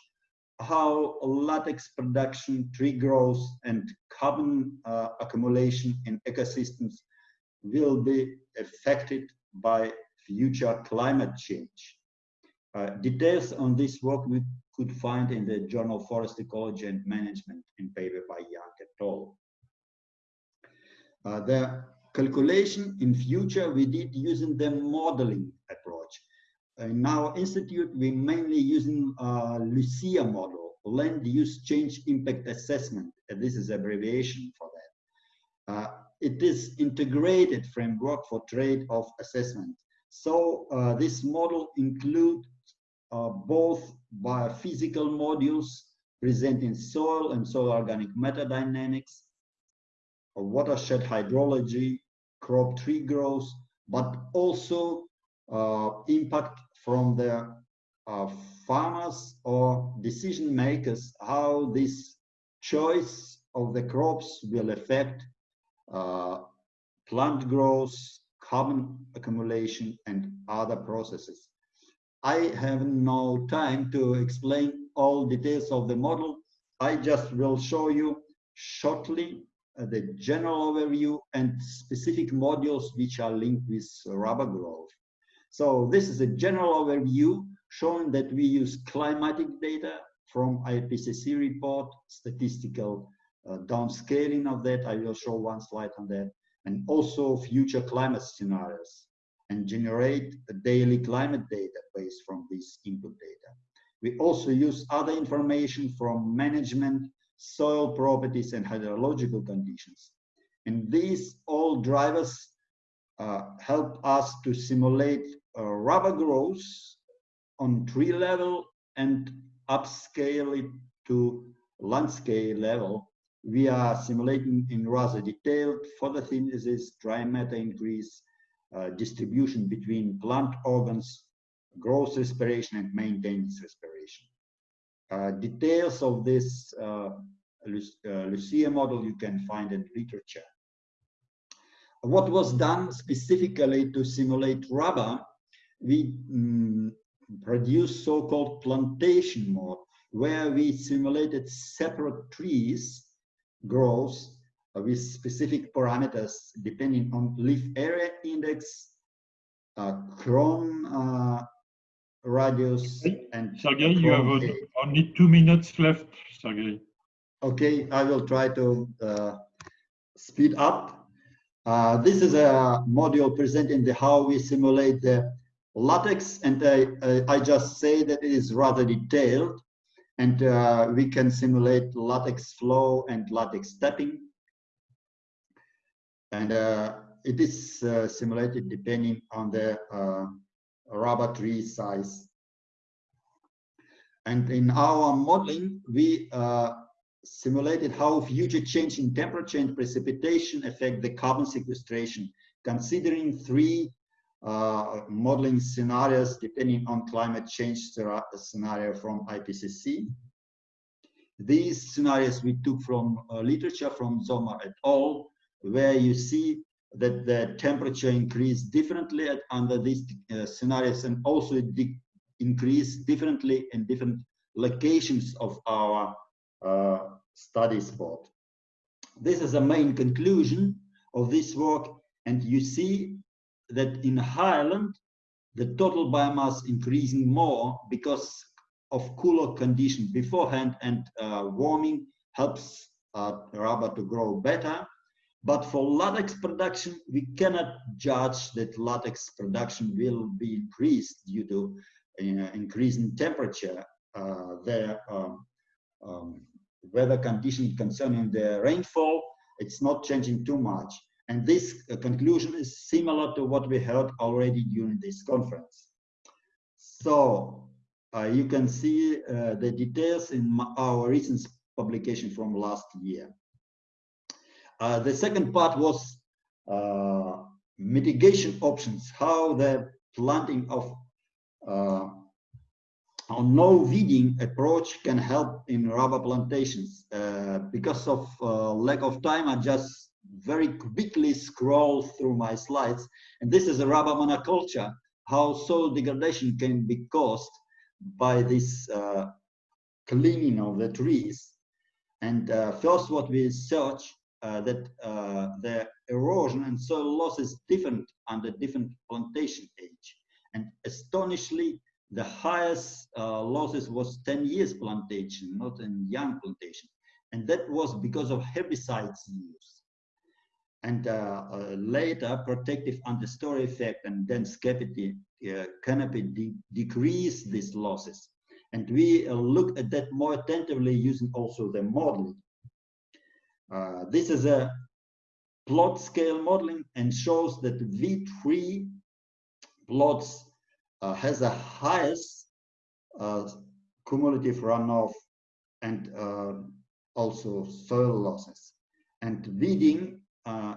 how latex production, tree growth, and carbon uh, accumulation in ecosystems will be affected by future climate change. Uh, details on this work we could find in the journal Forest Ecology and Management in paper by Young et al. Uh, the calculation in future we did using the modeling approach. In our institute, we mainly using uh, LUCIA model, Land Use Change Impact Assessment. And this is abbreviation for that. Uh, it is integrated framework for trade-off assessment. So uh, this model includes uh, both biophysical modules presenting soil and soil organic matter dynamics, watershed hydrology, crop tree growth, but also uh, impact from the uh, farmers or decision makers, how this choice of the crops will affect uh, plant growth, carbon accumulation, and other processes. I have no time to explain all details of the model. I just will show you shortly uh, the general overview and specific modules which are linked with rubber growth. So this is a general overview showing that we use climatic data from IPCC report, statistical uh, downscaling of that. I will show one slide on that, and also future climate scenarios and generate a daily climate data based from this input data. We also use other information from management, soil properties, and hydrological conditions. And these all drivers uh, help us to simulate uh, rubber growth on tree level and upscale it to landscape level. We are simulating in rather detailed photosynthesis, dry matter increase, distribution between plant organs, growth respiration, and maintenance respiration. Uh, details of this uh, uh Lucia model you can find in literature. What was done specifically to simulate rubber, we um, produced so-called plantation mode, where we simulated separate trees growth uh, with specific parameters depending on leaf area index, uh, crown uh, radius, and Sergey, you have only two minutes left, Sergey. Okay, I will try to uh, speed up. Uh, this is a module presenting the how we simulate the latex, and I, I just say that it is rather detailed, and uh, we can simulate latex flow and latex stepping and uh, it is uh, simulated depending on the uh, rubber tree size. And in our modeling, we simulated how future change in temperature and precipitation affect the carbon sequestration, considering three uh, modeling scenarios depending on climate change scenario from IPCC. These scenarios we took from uh, literature from Zomer et al where you see that the temperature increase differently under these uh, scenarios and also increase differently in different locations of our uh, study spot. This is the main conclusion of this work and you see that in Highland the total biomass increasing more because of cooler conditions beforehand and uh, warming helps uh, rubber to grow better but for latex production, we cannot judge that latex production will be increased due to uh, increase in temperature. Uh, the um, um, weather condition concerning the rainfall, it's not changing too much. And this uh, conclusion is similar to what we heard already during this conference. So uh, you can see uh, the details in our recent publication from last year. Uh, the second part was uh, mitigation options, how the planting of uh, no weeding approach can help in rubber plantations. Uh, because of uh, lack of time, I just very quickly scroll through my slides. And this is a rubber monoculture, how soil degradation can be caused by this uh, cleaning of the trees. And first what we search that uh, the erosion and soil loss is different under different plantation age. And astonishingly, the highest uh, losses was 10 years plantation, not in young plantation. And that was because of herbicides use. And uh, uh, later, protective understory effect and dense canopy, uh, canopy de decrease these losses. And we uh, look at that more attentively using also the modeling. Uh, this is a plot scale modeling and shows that V3 plots uh, has the highest uh, cumulative runoff and uh, also soil losses. And weeding, uh,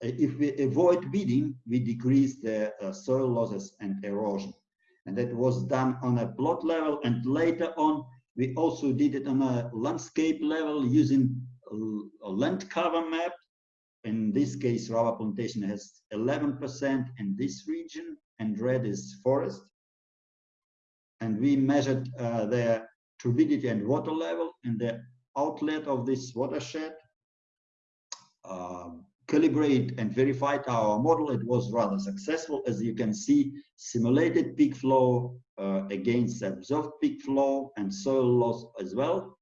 if we avoid weeding, we decrease the uh, soil losses and erosion. And that was done on a plot level. And later on, we also did it on a landscape level using a land cover map in this case, rubber plantation has 11% in this region, and red is forest. And we measured uh, the turbidity and water level in the outlet of this watershed. Uh, calibrate and verified our model. It was rather successful. As you can see, simulated peak flow uh, against observed peak flow and soil loss as well.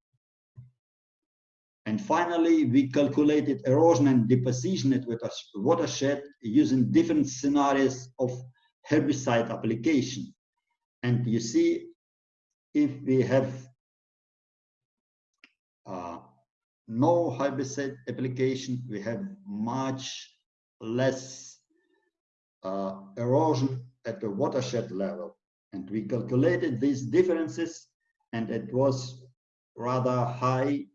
And finally, we calculated erosion and deposition at with a watershed using different scenarios of herbicide application. And you see, if we have uh, no herbicide application, we have much less uh, erosion at the watershed level. And we calculated these differences and it was rather high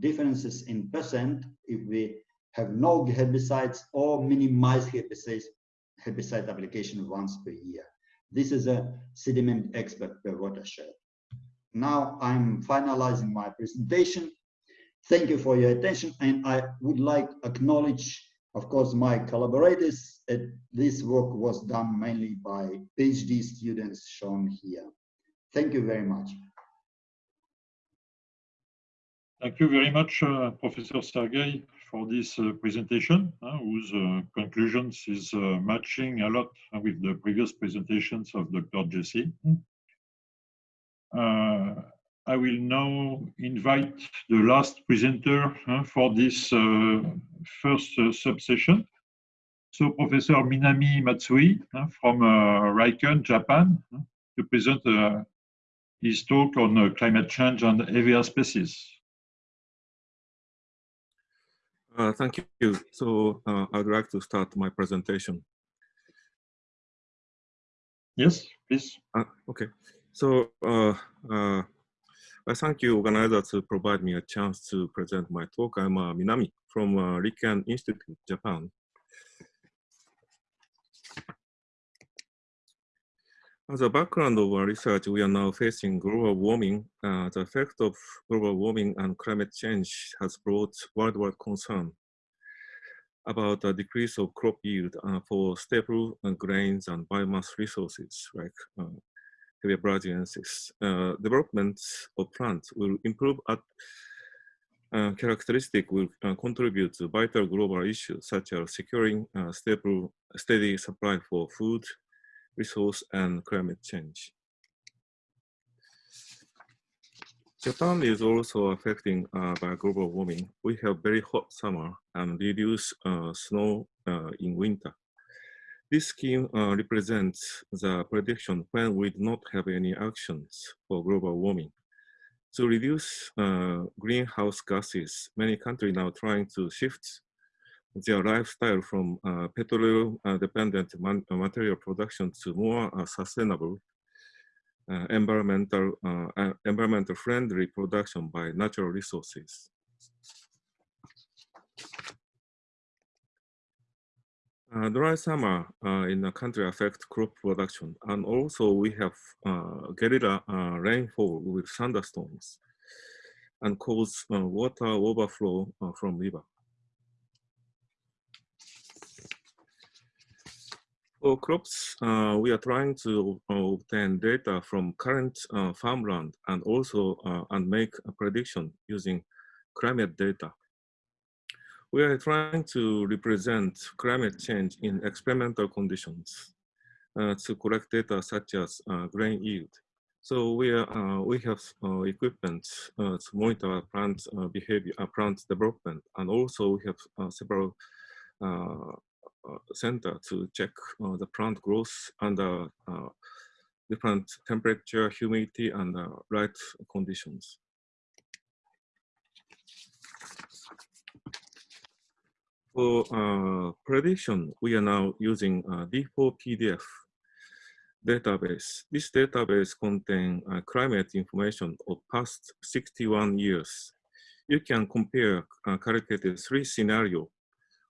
differences in percent if we have no herbicides or minimize herbicides, herbicide application once per year. This is a sediment expert per watershed. Now I'm finalizing my presentation. Thank you for your attention and I would like to acknowledge of course my collaborators. This work was done mainly by PhD students shown here. Thank you very much. Thank you very much, uh, Professor Sergey, for this uh, presentation, uh, whose uh, conclusions is uh, matching a lot with the previous presentations of Dr. Jesse. Uh, I will now invite the last presenter for this first subsession. So Professor Minami Matsui from Riken, Japan, to present his talk on climate change and Hevea species. Uh, thank you. So uh, I'd like to start my presentation. Yes, please. Uh, okay. So uh, uh, I thank you, organizer, to provide me a chance to present my talk. I'm uh, Minami from uh, Riken Institute, Japan. As a background of our research, we are now facing global warming. Uh, the effect of global warming and climate change has brought worldwide concern about the decrease of crop yield uh, for staple uh, grains and biomass resources like uh, Brasiliensis. Uh, development of plants will improve at uh, characteristic will uh, contribute to vital global issues such as securing uh, stable, steady supply for food, resource, and climate change. Japan is also affecting uh, by global warming. We have very hot summer and reduce uh, snow in winter. This scheme uh, represents the prediction when we do not have any actions for global warming. To reduce uh, greenhouse gases, many countries now trying to shift their lifestyle from uh, petroleum-dependent uh, material production to more uh, sustainable uh, environmental, uh, uh, environmental friendly production by natural resources. Uh, dry summer uh, in the country affect crop production, and also we have uh, guerrilla uh, rainfall with thunderstorms and cause uh, water overflow uh, from river. For crops, we are trying to obtain data from current farmland and also and make a prediction using climate data. We are trying to represent climate change in experimental conditions uh, to collect data such as uh, grain yield. So we, are, uh, we have uh, equipment uh, to monitor plant uh, behavior, plant development, and also we have several center to check the plant growth under different temperature, humidity, and light conditions. For uh, prediction, we are now using uh, D4PDF database. This database contains uh, climate information of past 61 years. You can compare uh, calculated three scenarios.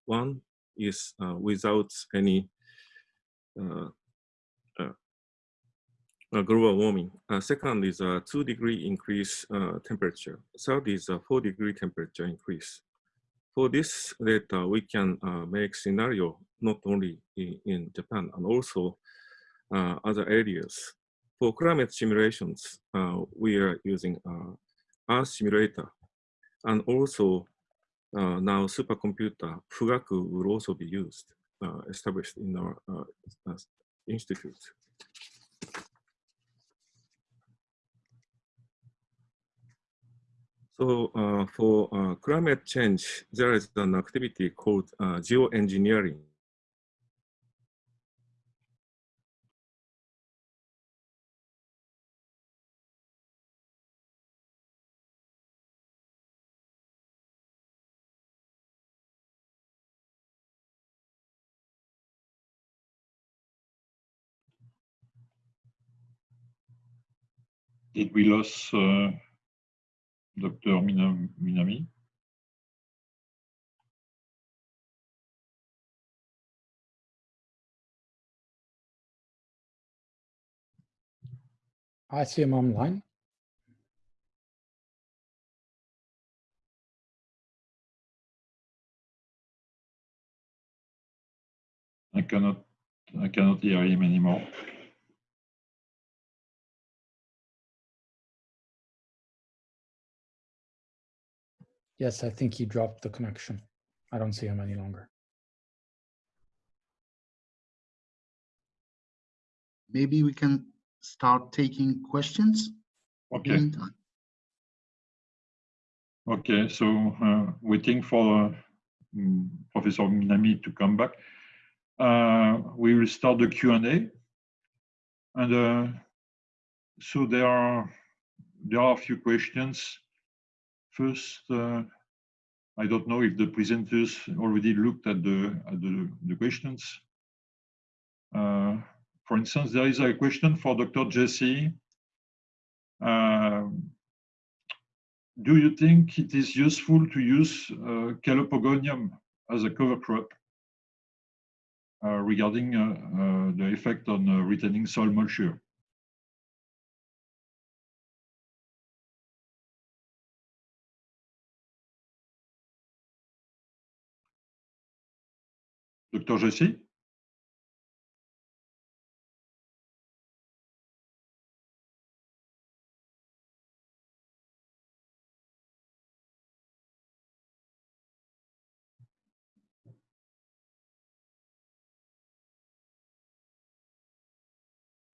One is uh, without any uh, uh, global warming. Second is a two degree increase temperature. Third is a four degree temperature increase. For this data, we can uh, make scenario not only in, in Japan and also uh, other areas. For climate simulations, uh, we are using uh, Earth simulator and also uh, now supercomputer Fugaku will also be used, uh, established in our institute. So uh, for uh, climate change, there is an activity called uh, geoengineering. Did we lose Dr. Minami. I see him online. I cannot I cannot hear him anymore. Yes, I think he dropped the connection. I don't see him any longer. Maybe we can start taking questions. Okay. Okay, so uh, waiting for uh, Professor Minami to come back. Uh, we will start the Q&A. And uh, so there are, there are a few questions First, uh, I don't know if the presenters already looked at the, at the, the questions. Uh, for instance, there is a question for Dr. Jesse. Uh, do you think it is useful to use uh, Calopogonium as a cover crop uh, regarding uh, uh, the effect on retaining soil moisture? Dr. Jesse?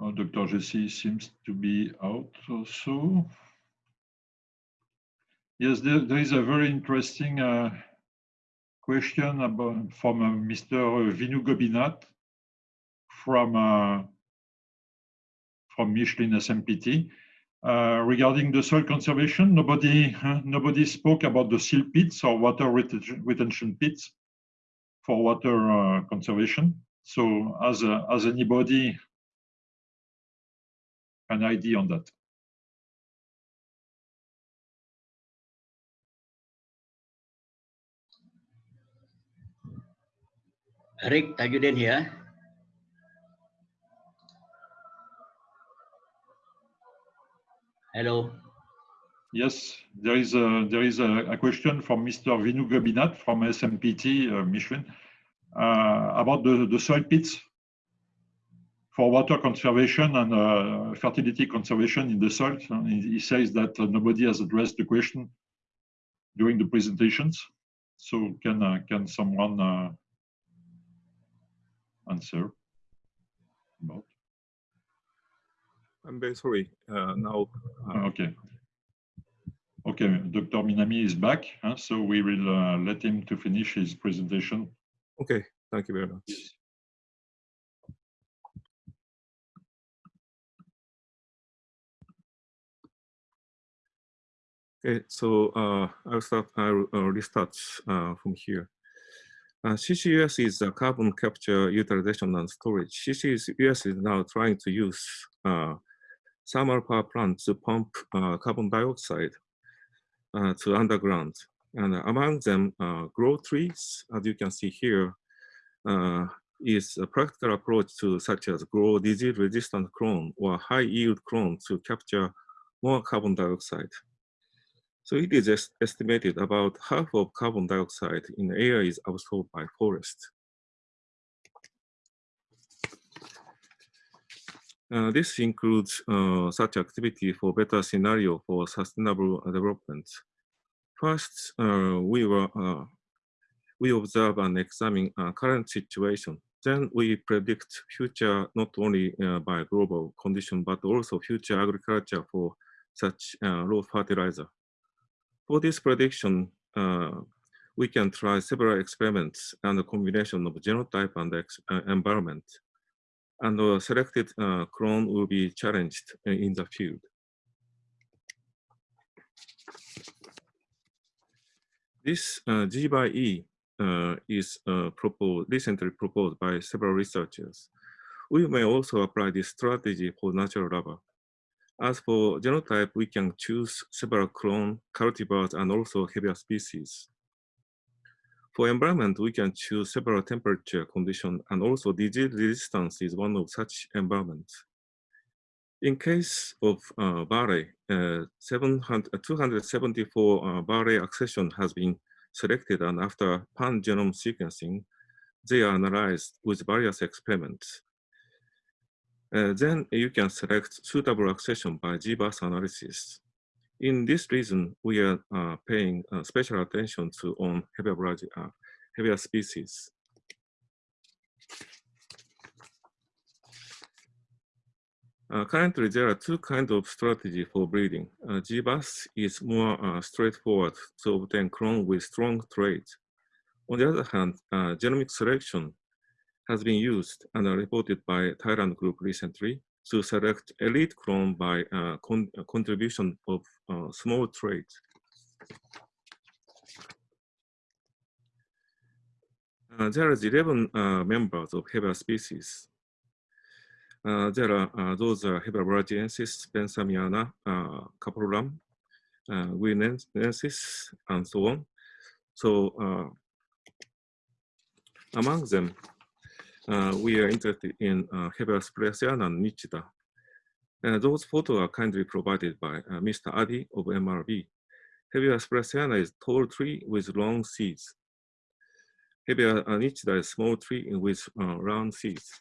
Oh, Dr. Jesse seems to be out also. Yes, there, there is a very interesting uh, question about, from uh, Mr. Vinu Gobinath from uh, from Michelin SMPT uh, regarding the soil conservation. Nobody nobody spoke about the silt pits or water retention pits for water uh, conservation. So as as anybody an idea on that. Rick Tajudin here. Hello. Yes, there is a there is a, a question from Mr. Vinu Gobinath from SMPT uh, uh, about the, the soil pits for water conservation and uh, fertility conservation in the soil. He, he says that uh, nobody has addressed the question during the presentations. So can uh, can someone uh, answer about? I'm very sorry. Uh, now, uh, Okay. Okay, Dr. Minami is back, huh, so we will uh, let him to finish his presentation. okay, thank you very much. Okay, so uh, I'll start, I'll uh, restart uh, from here. Uh, CCUS is carbon capture utilization and storage. CCUS is now trying to use uh, thermal power plants to pump uh, carbon dioxide uh, to underground. And among them, uh, grow trees, as you can see here, uh, is a practical approach to such as grow disease-resistant clone or high-yield clone to capture more carbon dioxide. So it is est estimated about half of carbon dioxide in the air is absorbed by forest. Uh, this includes uh, such activity for better scenario for sustainable development. First, uh, we were uh, we observe and examine uh, current situation. Then we predict future not only uh, by global condition but also future agriculture for such low fertilizer. For this prediction, we can try several experiments and a combination of genotype and environment and a selected uh, clone will be challenged in the field. This uh, G by E uh, is uh, proposed, recently proposed by several researchers. We may also apply this strategy for natural rubber. As for genotype, we can choose several clone cultivars and also Hevea species. For environment, we can choose several temperature conditions and also disease resistance is one of such environments. In case of uh, Barre, uh, 274 uh, Barre accession has been selected and after pan-genome sequencing, they are analyzed with various experiments. Uh, then you can select suitable accession by GWAS analysis. In this reason, we are uh, paying uh, special attention to on Hevea, uh, Hevea species. Uh, currently, there are two kinds of strategy for breeding. Uh, GWAS is more uh, straightforward to obtain clone with strong traits. On the other hand, uh, genomic selection has been used and reported by Thailand Group recently to select elite clone by uh, con contribution of uh, small traits. Uh, there is 11 uh, members of Hevea species. Uh, there are uh, those are Hevea brasiliensis, benthamiana, uh, caprolam, uh, guianensis, and so on. So among them, uh, we are interested in uh, Hevea spruceana and nitida. Uh, those photos are kindly provided by uh, Mr. Adi of MRB. Hevea spruceana is tall tree with long seeds. Hevea uh, nitida is small tree with uh, round seeds.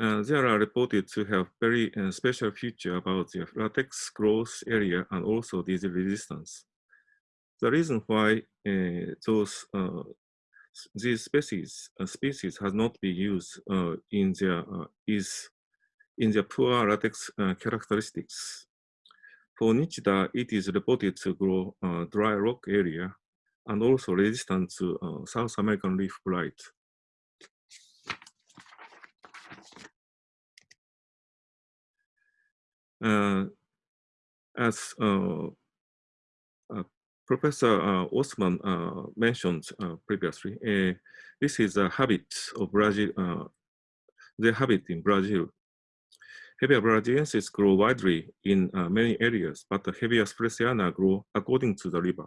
Uh, they are reported to have very uh, special feature about their latex growth area and also disease resistance. The reason why uh, those uh, these species uh, species has not been used in their is in their poor latex characteristics. For nitida, it is reported to grow dry rock area and also resistant to South American leaf blight. Uh, as uh, uh, Professor uh, Osman uh, mentioned uh, previously, this is a habit of Brazil, their habit in Brazil. Hevea brasiliensis grow widely in uh, many areas, but the Hevea spruceana grow according to the river.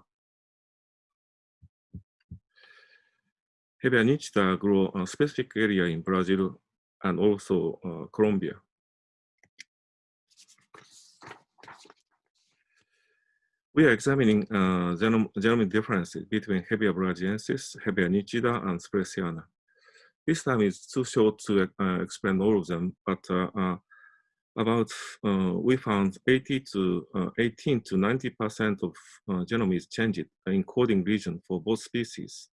Hevea nitida grow a specific area in Brazil and also uh, Colombia. We are examining uh, genome, genomic differences between Hevea brasiliensis, Hevea nitida, and spruceana. This time is too short to uh, explain all of them, but uh, uh about uh, we found 80 to uh, 18 to 90 percent of genome is changed in coding region for both species.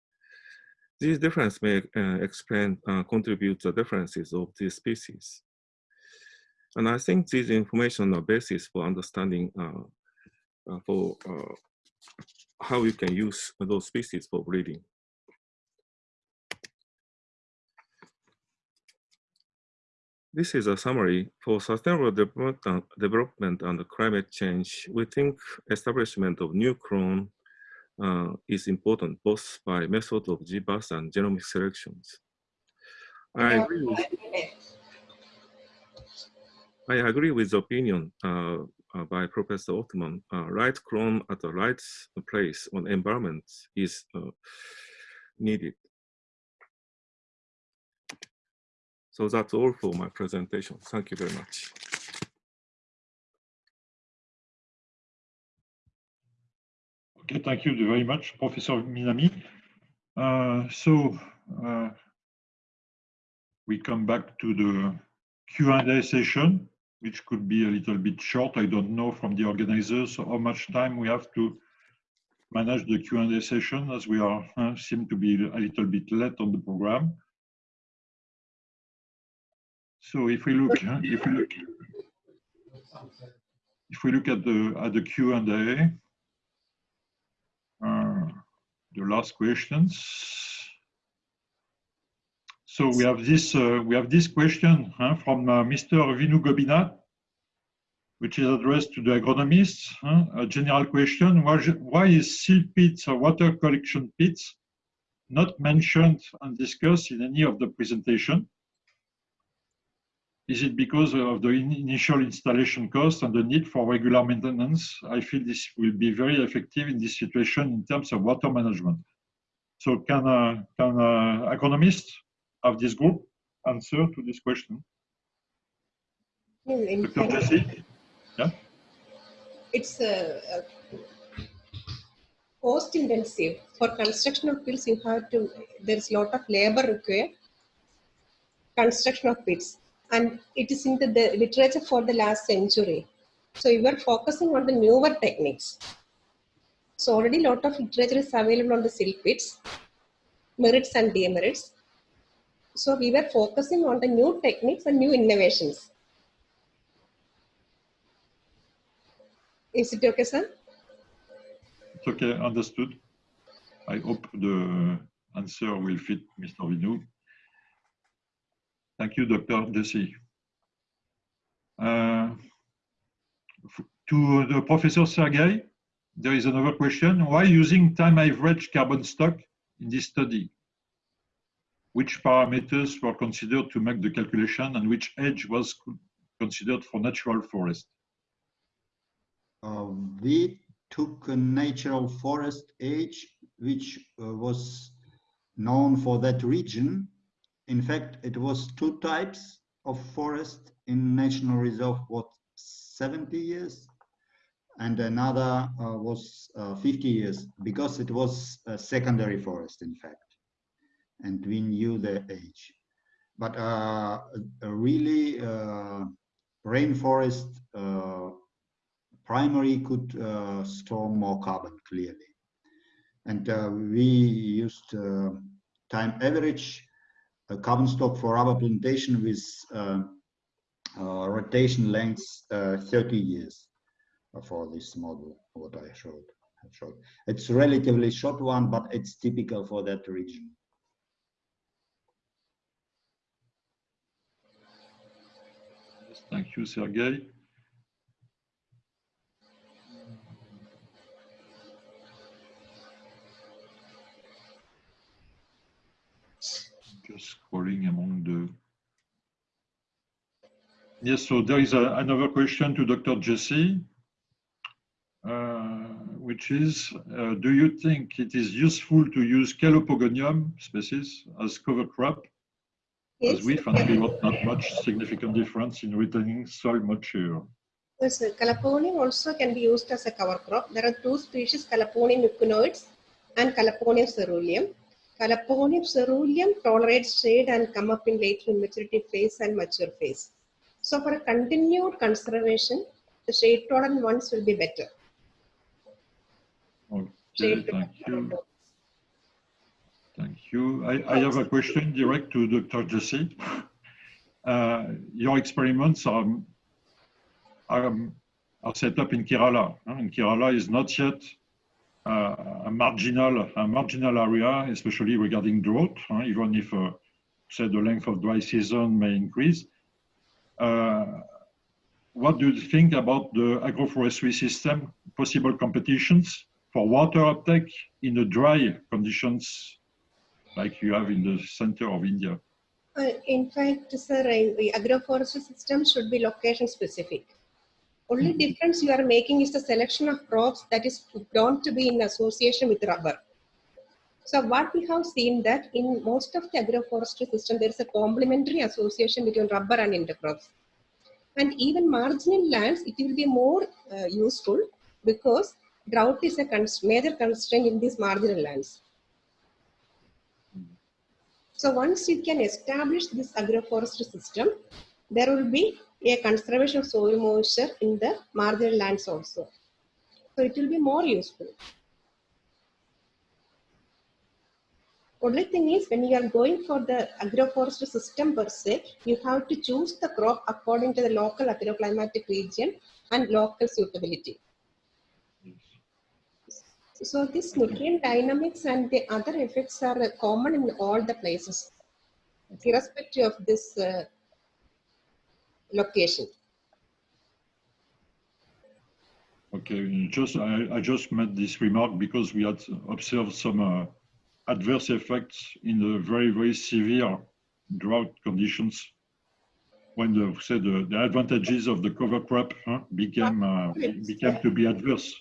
These differences may explain contribute the differences of these species. And I think these information are basis for understanding for uh, how you can use those species for breeding. This is a summary for sustainable development, development and climate change. We think establishment of new clone uh, is important both by method of GWAS and genomic selections. I agree with, I agree with the opinion uh, uh, by Professor Ottman, uh, right clone at the right place on environment is uh, needed. So that's all for my presentation. Thank you very much. Okay, thank you very much, Professor Minami. Uh, so uh, we come back to the Q&A session which could be a little bit short. I don't know from the organizers how much time we have to manage the Q&A session as we are uh, seem to be a little bit late on the program. So if we look, if we look, if we look at the at the Q&A, uh, the last questions. So we have this uh, we have this question huh, from uh, Mr. Vinu Gobinath, which is addressed to the agronomists. Huh? A general question: Why, why is silt pits or water collection pits not mentioned and discussed in any of the presentation? Is it because of the in initial installation cost and the need for regular maintenance? I feel this will be very effective in this situation in terms of water management. So can, uh, can uh, agronomists of this group answer to this question? Dr. Jesse? Yeah? It's a, a cost intensive. For construction of pits, you have to, there's a lot of labor required. Construction of pits. And it is in the, the literature for the last century. So we were focusing on the newer techniques. So already a lot of literature is available on the silt pits, merits and demerits. So we were focusing on the new techniques and new innovations. Is it okay, sir? It's okay, understood. I hope the answer will fit Mr. Vinu. Thank you, Dr. Desi. Uh, to the Professor Sergei, there is another question. Why using time average carbon stock in this study? Which parameters were considered to make the calculation and which age was considered for natural forest? Uh, we took a natural forest age, which uh, was known for that region. In fact, it was two types of forest in National Reserve, what, 70 years? And another uh, was uh, 50 years, because it was a secondary forest, in fact and we knew the age. But uh, really, uh, rainforest uh, primary could uh, store more carbon clearly. And uh, we used time average carbon stock for rubber plantation with rotation lengths 30 years for this model, what I showed. showed. It's relatively short one, but it's typical for that region. Thank you, Sergey. Just scrolling among the Yes, so there is a, another question to Dr. Jesse, uh, which is, uh, do you think it is useful to use Calopogonium species as cover crop? As we found there was not much significant difference in retaining soil moisture. Yes, sir. Also can be used as a cover crop. There are two species, Calopogonium equinoides and Calopogonium caeruleum. Calopogonium caeruleum tolerates shade and come up in late maturity phase and mature phase. So for a continued conservation, the shade tolerant ones will be better. Okay, Shade thank you. Thank you. I, I have a question direct to Dr. Jesse. Uh, your experiments are, are, are set up in Kerala. And Kerala is not yet uh, a marginal, a marginal area, especially regarding drought, huh? even if, uh, say, the length of dry season may increase. Uh, what do you think about the agroforestry system, possible competitions for water uptake in the dry conditions like you have in the center of India? Uh, in fact, sir, the agroforestry system should be location specific. Only difference you are making is the selection of crops that is grown to be in association with rubber. So what we have seen that in most of the agroforestry system, there is a complementary association between rubber and intercrops. And even marginal lands, it will be more uh, useful because drought is a major constraint in these marginal lands. So once you can establish this agroforestry system, there will be a conservation of soil moisture in the marginal lands also. So it will be more useful. Only thing is when you are going for the agroforestry system per se, you have to choose the crop according to the local agroclimatic region and local suitability. So this nutrient dynamics and the other effects are common in all the places, irrespective of this uh, location. Okay, just I, I just made this remark because we had observed some uh, adverse effects in the very very severe drought conditions when the say the, the advantages of the cover crop huh, became uh, became to be adverse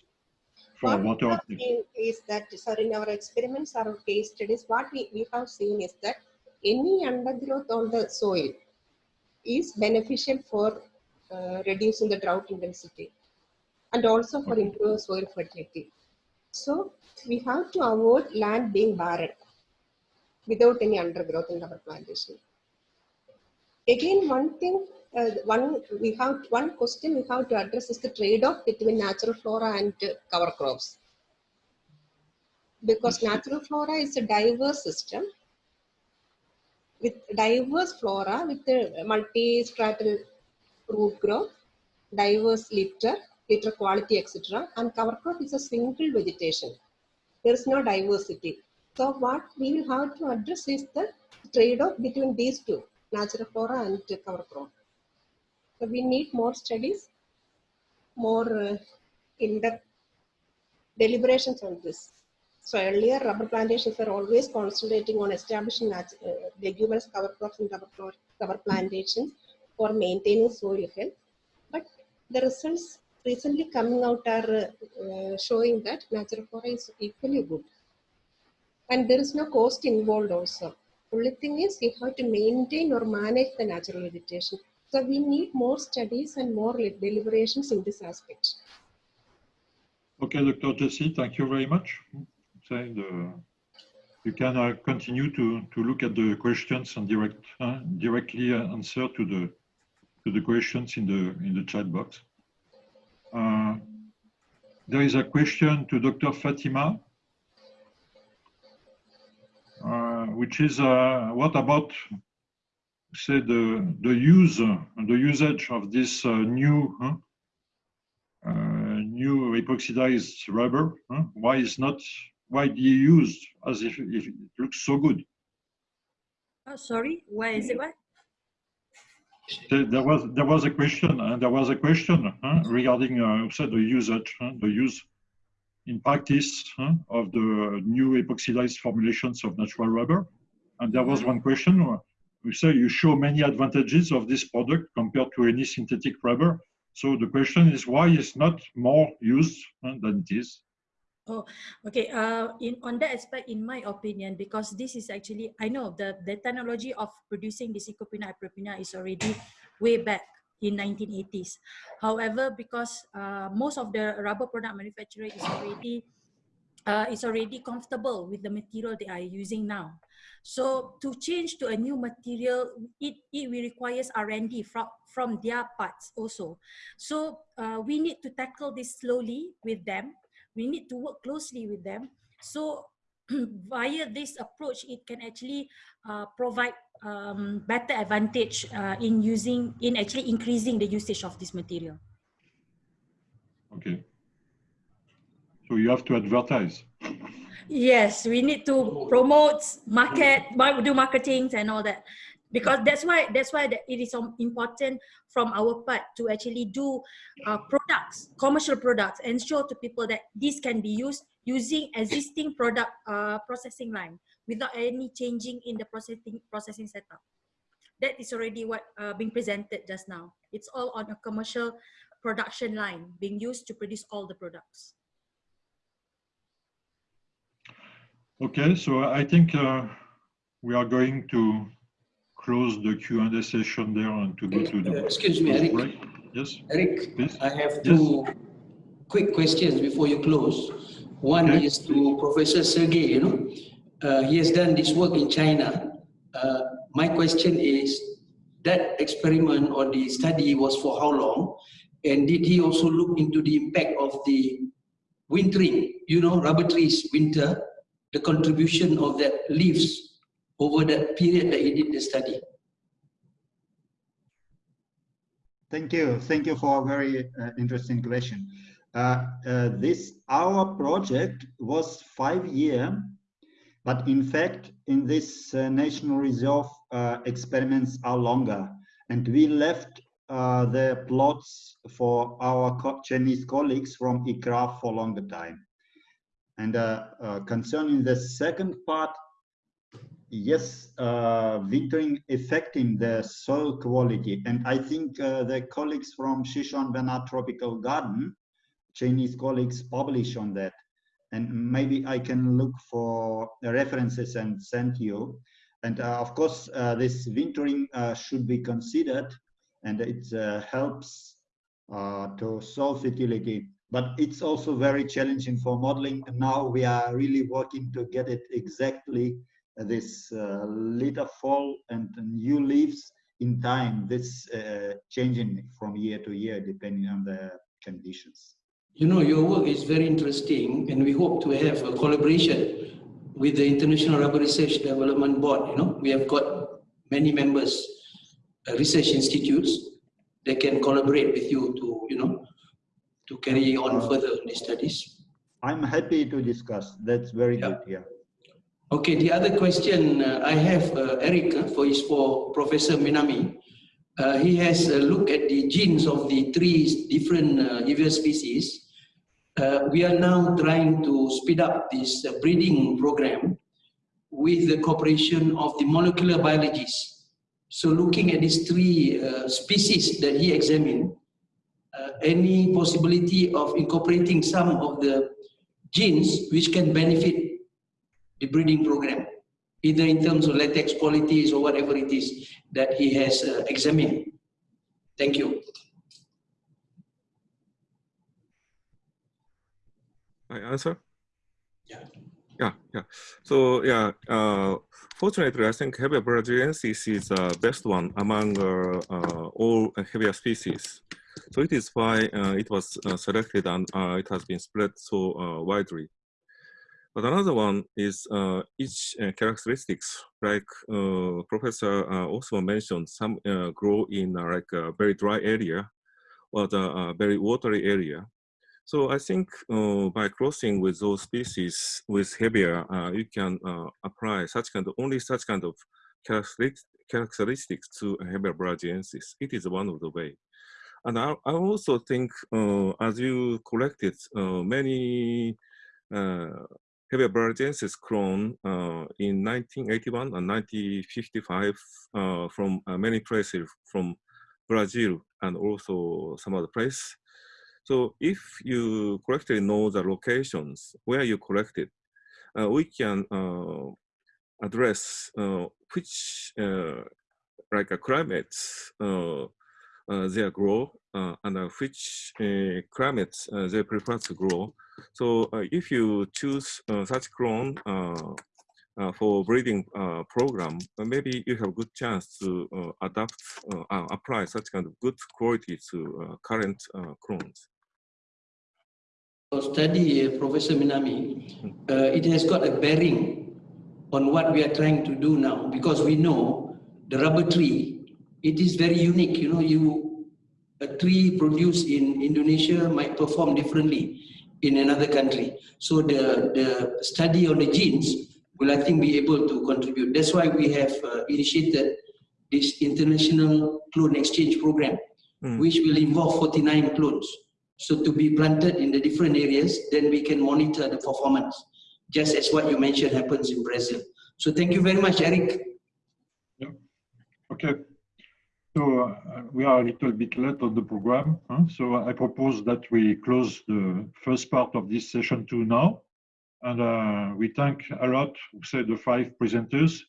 for What we water have seen is that, sir, in our experiments or case studies, what we, we have seen is that any undergrowth on the soil is beneficial for uh, reducing the drought intensity and also for Okay. improving soil fertility. So we have to avoid land being barren without any undergrowth in our plantation. Again, one thing, uh, one we have one question we have to address is the trade-off between natural flora and cover crops. Because natural flora is a diverse system with diverse flora with the multi-stratal root growth, diverse litter, litter quality, etc. And cover crop is a single vegetation. There is no diversity. So what we will have to address is the trade-off between these two, natural flora and cover crop. So we need more studies, more uh, in-depth deliberations on this. So earlier, rubber plantations were always concentrating on establishing uh, leguminous cover crops and rubber, plantations for maintaining soil health. But the results recently coming out are uh, showing that natural flora is equally good. And there is no cost involved also. Only thing is you have to maintain or manage the natural vegetation. So we need more studies and more deliberations in this aspect. Okay, Dr. Jesse, thank you very much. Say the, you can uh, continue to, to look at the questions and direct, uh, directly answer to the, to the questions in the, in the chat box. Uh, there is a question to Dr. Fatima, uh, which is uh, what about say the the use the usage of this uh, new huh, uh, new epoxidized rubber huh? why is not widely used as if, if it looks so good Oh, sorry, why is it what? there was there was a question and there was a question huh, regarding uh, said the usage the use in practice of the new epoxidized formulations of natural rubber and there was Mhm. one question you say you show many advantages of this product compared to any synthetic rubber. So the question is why it's not more used uh, than it is? Oh, okay. Uh, in on that aspect, in my opinion, because this is actually, I know the, the technology of producing this Ekoprena Pureprena is already way back in 1980s. However, because uh, most of the rubber product manufacturer is already uh, is already comfortable with the material they are using now. So to change to a new material, it, it requires R&D from, from their parts also. So uh, we need to tackle this slowly with them we need to work closely with them. So [CLEARS THROAT] via this approach, it can actually uh, provide um, better advantage uh, in using, in actually increasing the usage of this material. Okay. So you have to advertise. Yes, we need to promote, market, do marketing and all that. Because that's why that's why it is important from our part to actually do uh, products commercial products and show to people that this can be used using existing product uh, processing line without any changing in the processing processing setup. That is already what uh, being presented just now. It's all on a commercial production line being used to produce all the products okay so i think uh, we are going to close the Q&A session there and to go to the... Uh, excuse me, Eric. Break. Yes. Eric, Please? I have two yes. quick questions before you close. One okay. is to Professor Sergey, you know, uh, he has done this work in China. Uh, my question is, that experiment or the study was for how long? And did he also look into the impact of the wintering, you know, rubber trees, winter, the contribution of that leaves over that period that he did the study? Thank you. Thank you for a very uh, interesting question. Uh, uh, this, our project was five year, but in fact, in this uh, National Reserve, uh, experiments are longer. And we left uh, the plots for our co Chinese colleagues from ICRAF for longer time. And concerning the second part, yes, uh, wintering affecting the soil quality. And I think uh, the colleagues from Xishuangbanna Tropical Garden, Chinese colleagues publish on that. And maybe I can look for references and send you. And uh, of course, uh, this wintering uh, should be considered and it uh, helps to solve fertility. But it's also very challenging for modeling. Now we are really working to get it exactly this uh, later fall and new leaves in time, this uh, changing from year to year depending on the conditions. You know, your work is very interesting and we hope to have a collaboration with the International Rubber Research Development Board. You know, we have got many members, uh, research institutes that can collaborate with you to, you know, to carry on further the studies. I'm happy to discuss. That's very yeah. good. Yeah. Okay, the other question uh, I have, uh, Eric, uh, for is for Professor Minami. Uh, he has a look at the genes of the three different uh, species. Uh, we are now trying to speed up this breeding program with the cooperation of the molecular biologists. So looking at these three species that he examined, any possibility of incorporating some of the genes which can benefit the breeding program, either in terms of latex qualities or whatever it is that he has uh, examined. Thank you. I answer? Yeah. Yeah, yeah. So yeah, uh, fortunately, I think Hevea brasiliensis is the uh, best one among uh, uh, all Hevea species. So it is why uh, it was uh, selected and uh, it has been spread so uh, widely. But another one is uh, each uh, characteristics, like Professor also mentioned, some grow in like a very dry area or the very watery area. So I think by crossing with those species with Hevea, you can apply such kind of, only such kind of characteristics, to Hevea brasiliensis. It is one of the way. And I, I also think, as you collected many Hevea brasiliensis clone uh, in 1981 and 1955 uh, from uh, many places from Brazil and also some other place. So if you correctly know the locations where you collected, uh, we can uh, address uh, which like a climates Uh, they grow uh, and uh, which climates they prefer to grow. So if you choose such clone uh, for breeding uh, program, uh, maybe you have good chance to adapt, apply such kind of good quality to current clones study uh, Professor Minami, hmm. uh, it has got a bearing on what we are trying to do now because we know the rubber tree, it is very unique. You know, you a tree produced in Indonesia might perform differently in another country. So the, the study on the genes will, I think, be able to contribute. That's why we have uh, initiated this international clone exchange program, mm. which will involve 49 clones. So to be planted in the different areas, then we can monitor the performance, just as what you mentioned happens in Brazil. So thank you very much, Eric. Yeah. Okay. So uh, we are a little bit late on the program. Huh? So I propose that we close the first part of this session two now. And uh, we thank a lot, say the five presenters,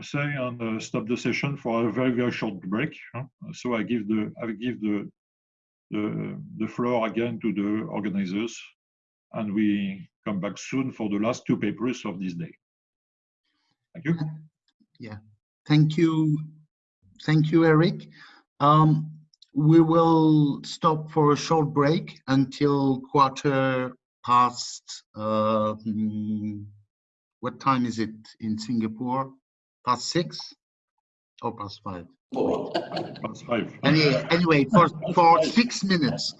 say, and uh, stop the session for a very, very short break. Huh? So I give the, I give the the, the floor again to the organizers and we come back soon for the last two papers of this day. Thank you. Yeah, thank you. Thank you, Eric. Um, we will stop for a short break until quarter past, uh, hmm, what time is it in Singapore? Past six or past five? That's five. Anyway, anyway, for for six minutes,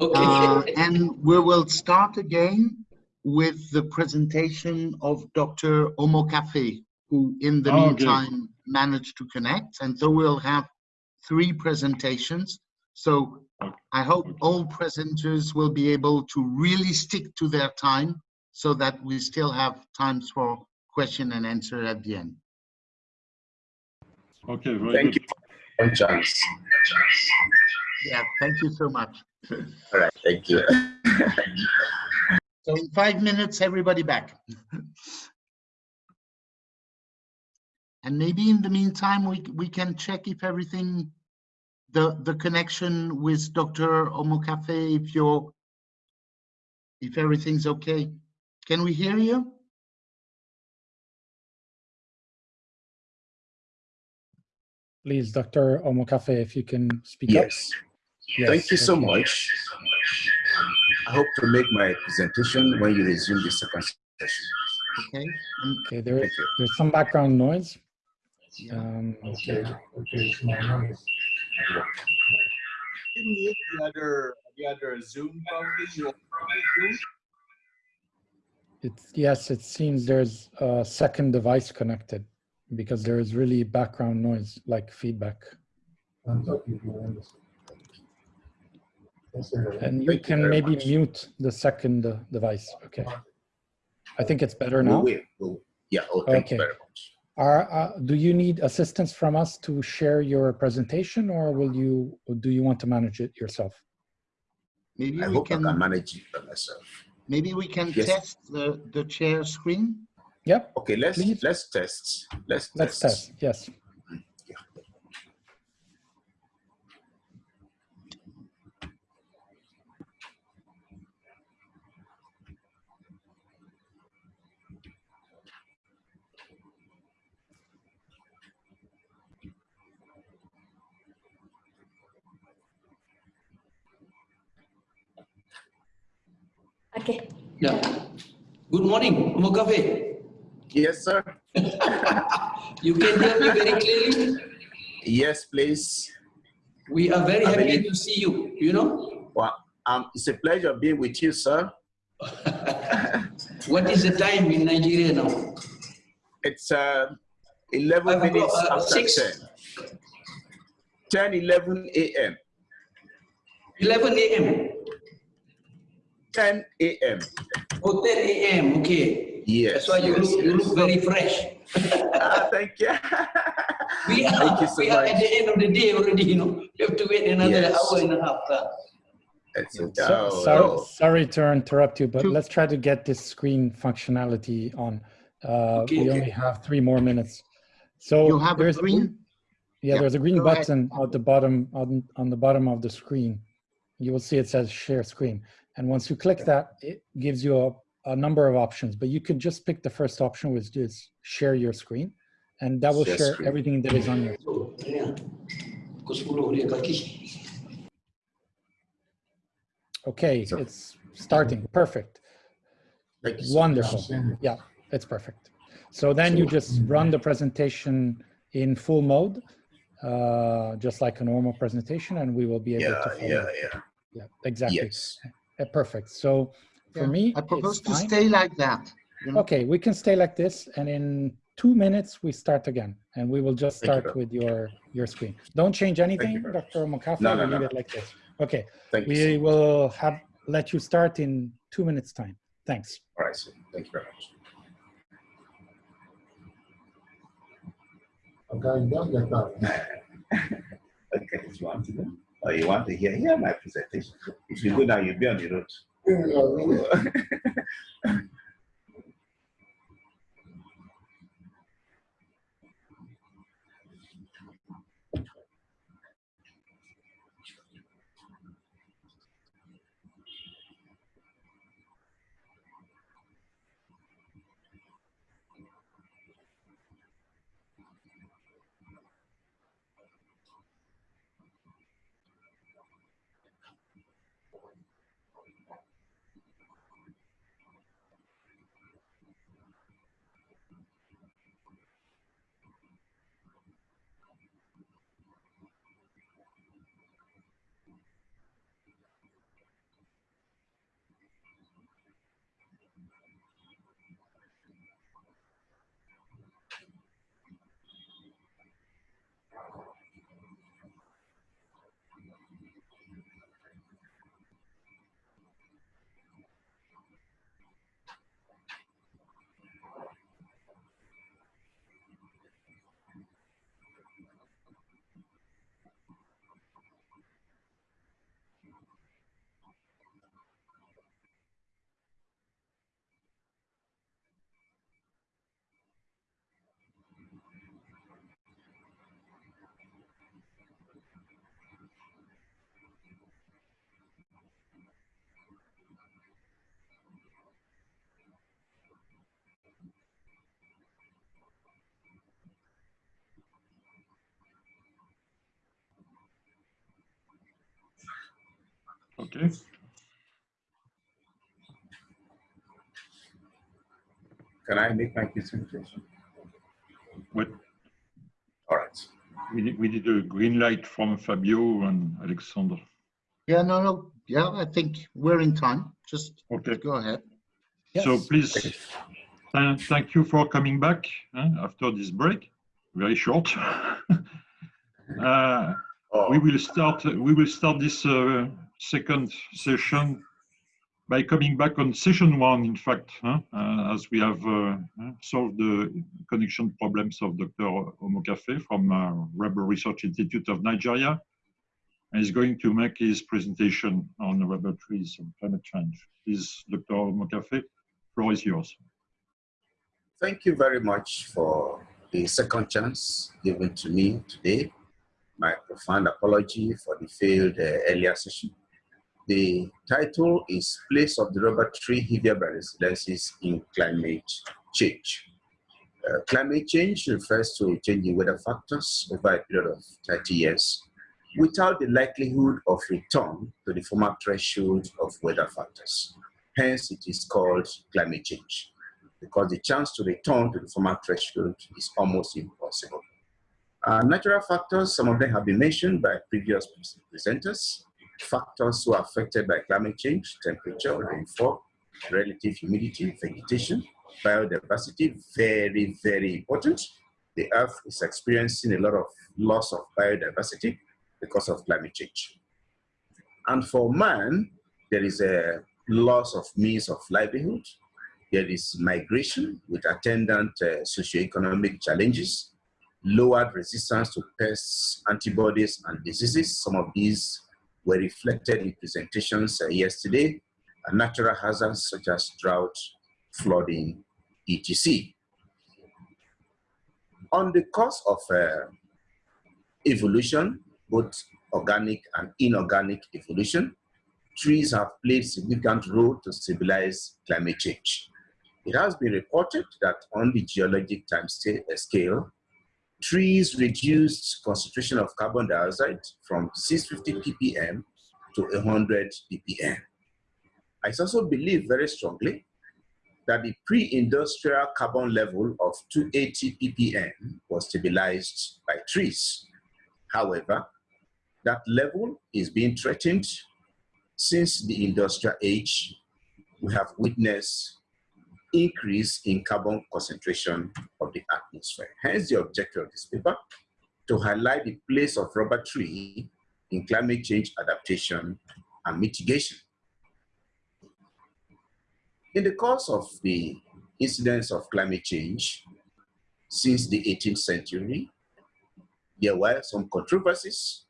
okay. uh, and we will start again with the presentation of Dr. Omokafe, who in the oh, meantime okay. Managed to connect, and so we'll have three presentations. So I hope all presenters will be able to really stick to their time so that we still have times for question and answer at the end. Okay, very thank good. you. Chance. Yeah, thank you so much. All right, thank you. so in five minutes, everybody back. [LAUGHS] and maybe in the meantime, we we can check if everything, the the connection with Dr. Omokafe, if you're, if everything's okay. Can we hear you? Please, Dr. Omokafe, if you can speak yes. up. Yes. Thank you so much. I hope to make my presentation when you resume the second session. Okay. Okay, there, there's some background noise. Um, okay. Okay. The other, the other Zoom probably. It's yes, it seems there's a second device connected because there is really background noise, like feedback. And you can maybe mute the second uh, device. Okay. I think it's better now. Yeah. Oh, thank okay. You very much. Are, uh, do you need assistance from us to share your presentation or will you, do you want to manage it yourself? Maybe I we hope can, I can manage it by myself. Maybe we can Yes. test the, the share screen. Yep. Okay, let's Please. let's test. Let's Let's test. test. Yes. Okay. Yeah. Good morning, Mokafe. Yes, sir. [LAUGHS] You can hear me very clearly. Yes, please. We are very I happy believe- to see you. You know, Well, um, it's a pleasure being with you, sir. [LAUGHS] what is the time in Nigeria now? It's uh, 11 I've got, minutes uh, after six. 10. 10, 11 a.m. 11 a.m. 10 a.m. Oh, 10 a.m. Okay. Yes. That's why you yes, look you look very fresh. Ah, thank you. [LAUGHS] we are, Thank you so we are much. at the end of the day already, you know. You have to wait another Yes. hour and a half. uh. That's it. So, Oh, sorry, oh. sorry to interrupt you, but let's try to get this screen functionality on. Uh, Okay, we okay. only have three more minutes. So You have a there's green? Yeah, Yeah, there's a green go ahead. button at the bottom on, on the bottom of the screen. You will see it says share screen. And once you click that, it gives you a, a number of options, but you could just pick the first option, which is share your screen. And that will Share share screen. everything that is on your So, ya. Pukul 10 dia kaki. Okay, So- it's starting. Perfect. Wonderful. Yeah, it's perfect. So then you just run the presentation in full mode, uh, just like a normal presentation, and we will be able Yeah, to follow. yeah, yeah. Yeah, exactly. Yes. Uh, Perfect. So for Yeah, me, I propose it's to fine. stay like that. you know? Okay, we can stay like this, and in two minutes we start again, and we will just Thank you, start with your your screen. Don't change anything. Dr. Mokafa. No, no, we no, leave no. it like this. Okay, Thank you. we so will have let you start in two minutes time. Thanks. All right, sir. Thank you very much. Okay, if you want to know, or you want to hear, hear my presentation. If you go now, you'll be on the road. [LAUGHS] Okay. Can I make my presentation? Wait, All right. we need, we need a green light from Fabio and Alexander. Yeah, no, no. Yeah, I think we're in time. Just Okay. go ahead. Yes. So please, th- thank you for coming back eh, after this break, very short. [LAUGHS] Uh, Oh, We will start, we will start this uh, second session by coming back on session one, in fact, huh, uh, as we have uh, solved the connection problems of Dr. Omokafe from uh, Rubber Research Institute of Nigeria. And he's going to make his presentation on rubber trees and climate change. Please, Dr. Omokafe, floor is yours. Thank you very much for the second chance given to me today. My profound apology for the failed uh, earlier session. The title is Place of the Rubber Tree Hevea brasiliensis in Climate Change. Uh, climate change refers to changing weather factors over a period of 30 years without the likelihood of return to the former threshold of weather factors. Hence, it is called climate change because the chance to return to the former threshold is almost impossible. Uh, natural factors, some of them have been mentioned by previous presenters. Factors who are affected by climate change, temperature, rainfall, relative humidity, vegetation, biodiversity, very, very important. The earth is experiencing a lot of loss of biodiversity because of climate change. And for man, there is a loss of means of livelihood. There is migration with attendant uh, socioeconomic challenges, lowered resistance to pests, antibodies, and diseases. Some of these were reflected in presentations uh, yesterday, natural hazards such as drought, flooding, etc. On the course of uh, evolution, both organic and inorganic evolution, trees have played significant role to stabilize climate change. It has been reported that on the geologic time uh, scale, trees reduced concentration of carbon dioxide from 650 ppm to 100 ppm. I also believe very strongly that the pre-industrial carbon level of 280 ppm was stabilized by trees. However, that level is being threatened since the industrial age. We have witnessed increase in carbon concentration of the atmosphere. Hence the objective of this paper, to highlight the place of rubber tree in climate change adaptation and mitigation. In the course of the incidence of climate change since the 18th century, there were some controversies.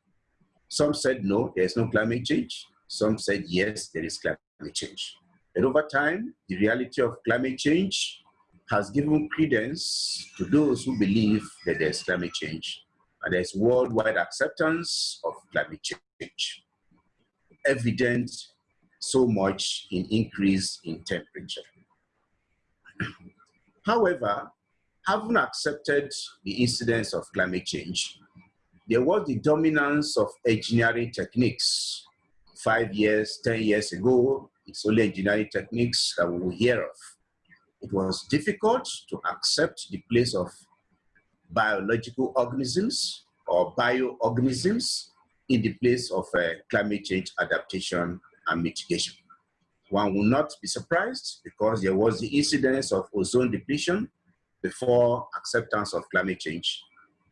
Some said no, there's no climate change. Some said yes, there is climate change. And over time, the reality of climate change has given credence to those who believe that there's climate change and there's worldwide acceptance of climate change. Evident so much in increase in temperature. [CLEARS THROAT] However, having accepted the incidence of climate change, there was the dominance of engineering techniques. Five years, 10 years ago, it's only engineering techniques that we will hear of. It was difficult to accept the place of biological organisms or bioorganisms in the place of uh, climate change adaptation and mitigation. One will not be surprised because there was the incidence of ozone depletion before acceptance of climate change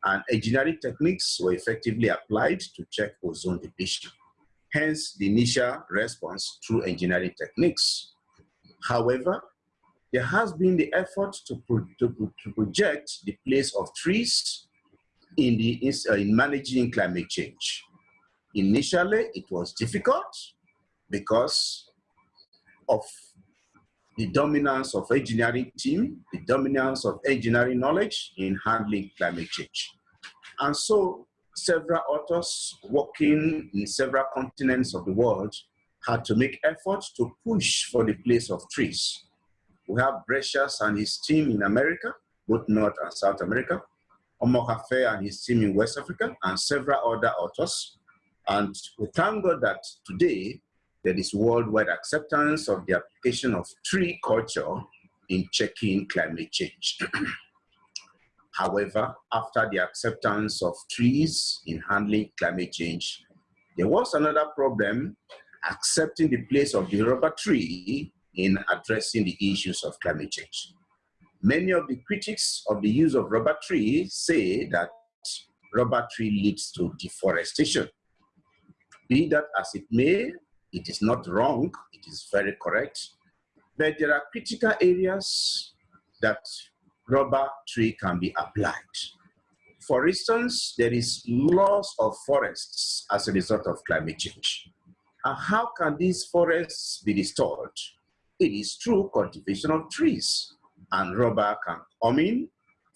and engineering techniques were effectively applied to check ozone depletion. Hence the initial response through engineering techniques. However, there has been the effort to, pro to, to project the place of trees in, the, uh, in managing climate change. Initially, it was difficult because of the dominance of engineering team, the dominance of engineering knowledge in handling climate change. And so several authors working in several continents of the world had to make efforts to push for the place of trees. We have Brecias and his team in America, both North and South America, Omokafe and his team in West Africa, and several other authors. And we thank God that today there is worldwide acceptance of the application of tree culture in checking climate change. [CLEARS THROAT] However, after the acceptance of trees in handling climate change, there was another problem accepting the place of the rubber tree in addressing the issues of climate change. Many of the critics of the use of rubber tree say that rubber tree leads to deforestation. Be that as it may, it is not wrong, it is very correct. But there are critical areas that rubber tree can be applied. For instance, there is loss of forests as a result of climate change. And how can these forests be restored? It is through cultivation of trees and rubber can come in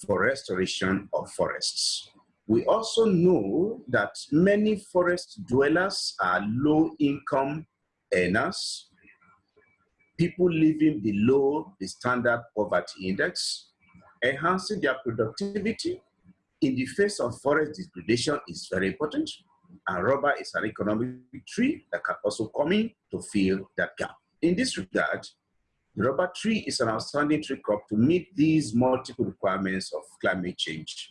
for restoration of forests. We also know that many forest dwellers are low income earners, people living below the standard poverty index, enhancing their productivity in the face of forest degradation is very important. And rubber is an economic tree that can also come in to fill that gap. In this regard, the rubber tree is an outstanding tree crop to meet these multiple requirements of climate change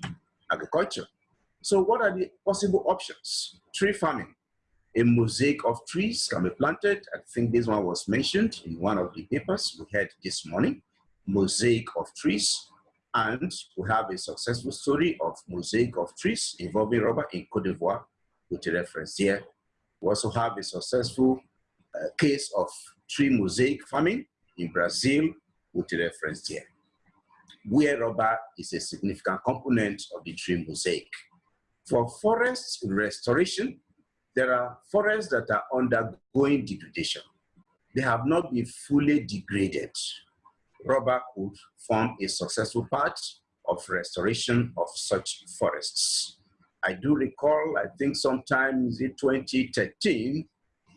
agriculture. So what are the possible options? Tree farming. A mosaic of trees can be planted. I think this one was mentioned in one of the papers we had this morning. Mosaic of trees and we have a successful story of mosaic of trees involving rubber in Cote d'Ivoire, with a reference here. We also have a successful uh, case of tree mosaic farming in Brazil with a reference here, where rubber is a significant component of the tree mosaic. For forest restoration, there are forests that are undergoing degradation. They have not been fully degraded. Rubber could form a successful part of restoration of such forests. I do recall, I think sometime in 2013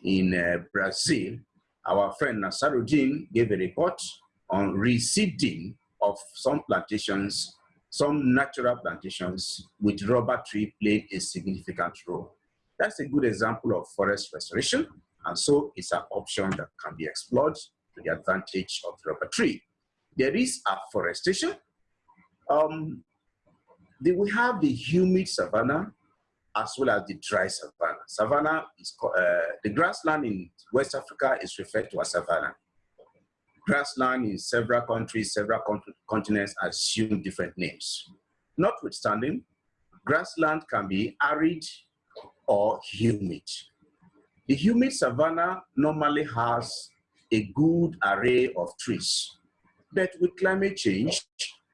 in uh, Brazil, our friend Nasaruddin gave a report on reseeding of some plantations, some natural plantations with rubber tree played a significant role. That's a good example of forest restoration. And so it's an option that can be explored to the advantage of rubber tree. There is afforestation. Um, the, we have the humid savanna as well as the dry savanna. Savanna is uh, the grassland in West Africa is referred to as savanna. Grassland in several countries, several continents assume different names. Notwithstanding, grassland can be arid or humid. The humid savanna normally has a good array of trees. But with climate change,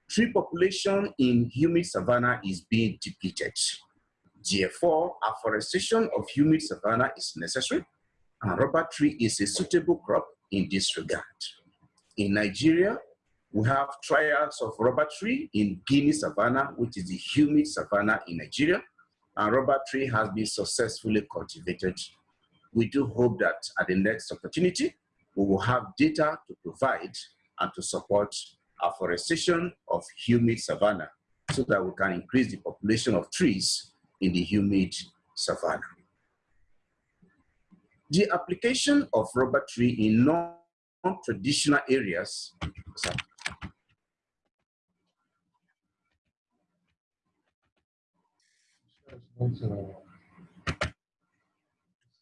tree population in humid savanna is being depleted. Therefore, afforestation of humid savanna is necessary, and rubber tree is a suitable crop in this regard. In Nigeria, we have trials of rubber tree in Guinea savanna, which is the humid savanna in Nigeria, and rubber tree has been successfully cultivated. We do hope that at the next opportunity, we will have data to provide and to support afforestation of humid savanna so that we can increase the population of trees in the humid savanna. The application of rubber tree in non-traditional areas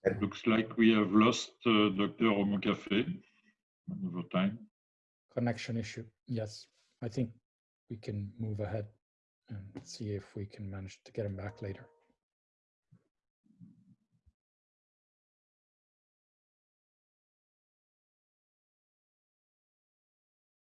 It looks like we have lost uh, Dr. Omokafe over time. Connection issue. Yes, I think we can move ahead and see if we can manage to get him back later.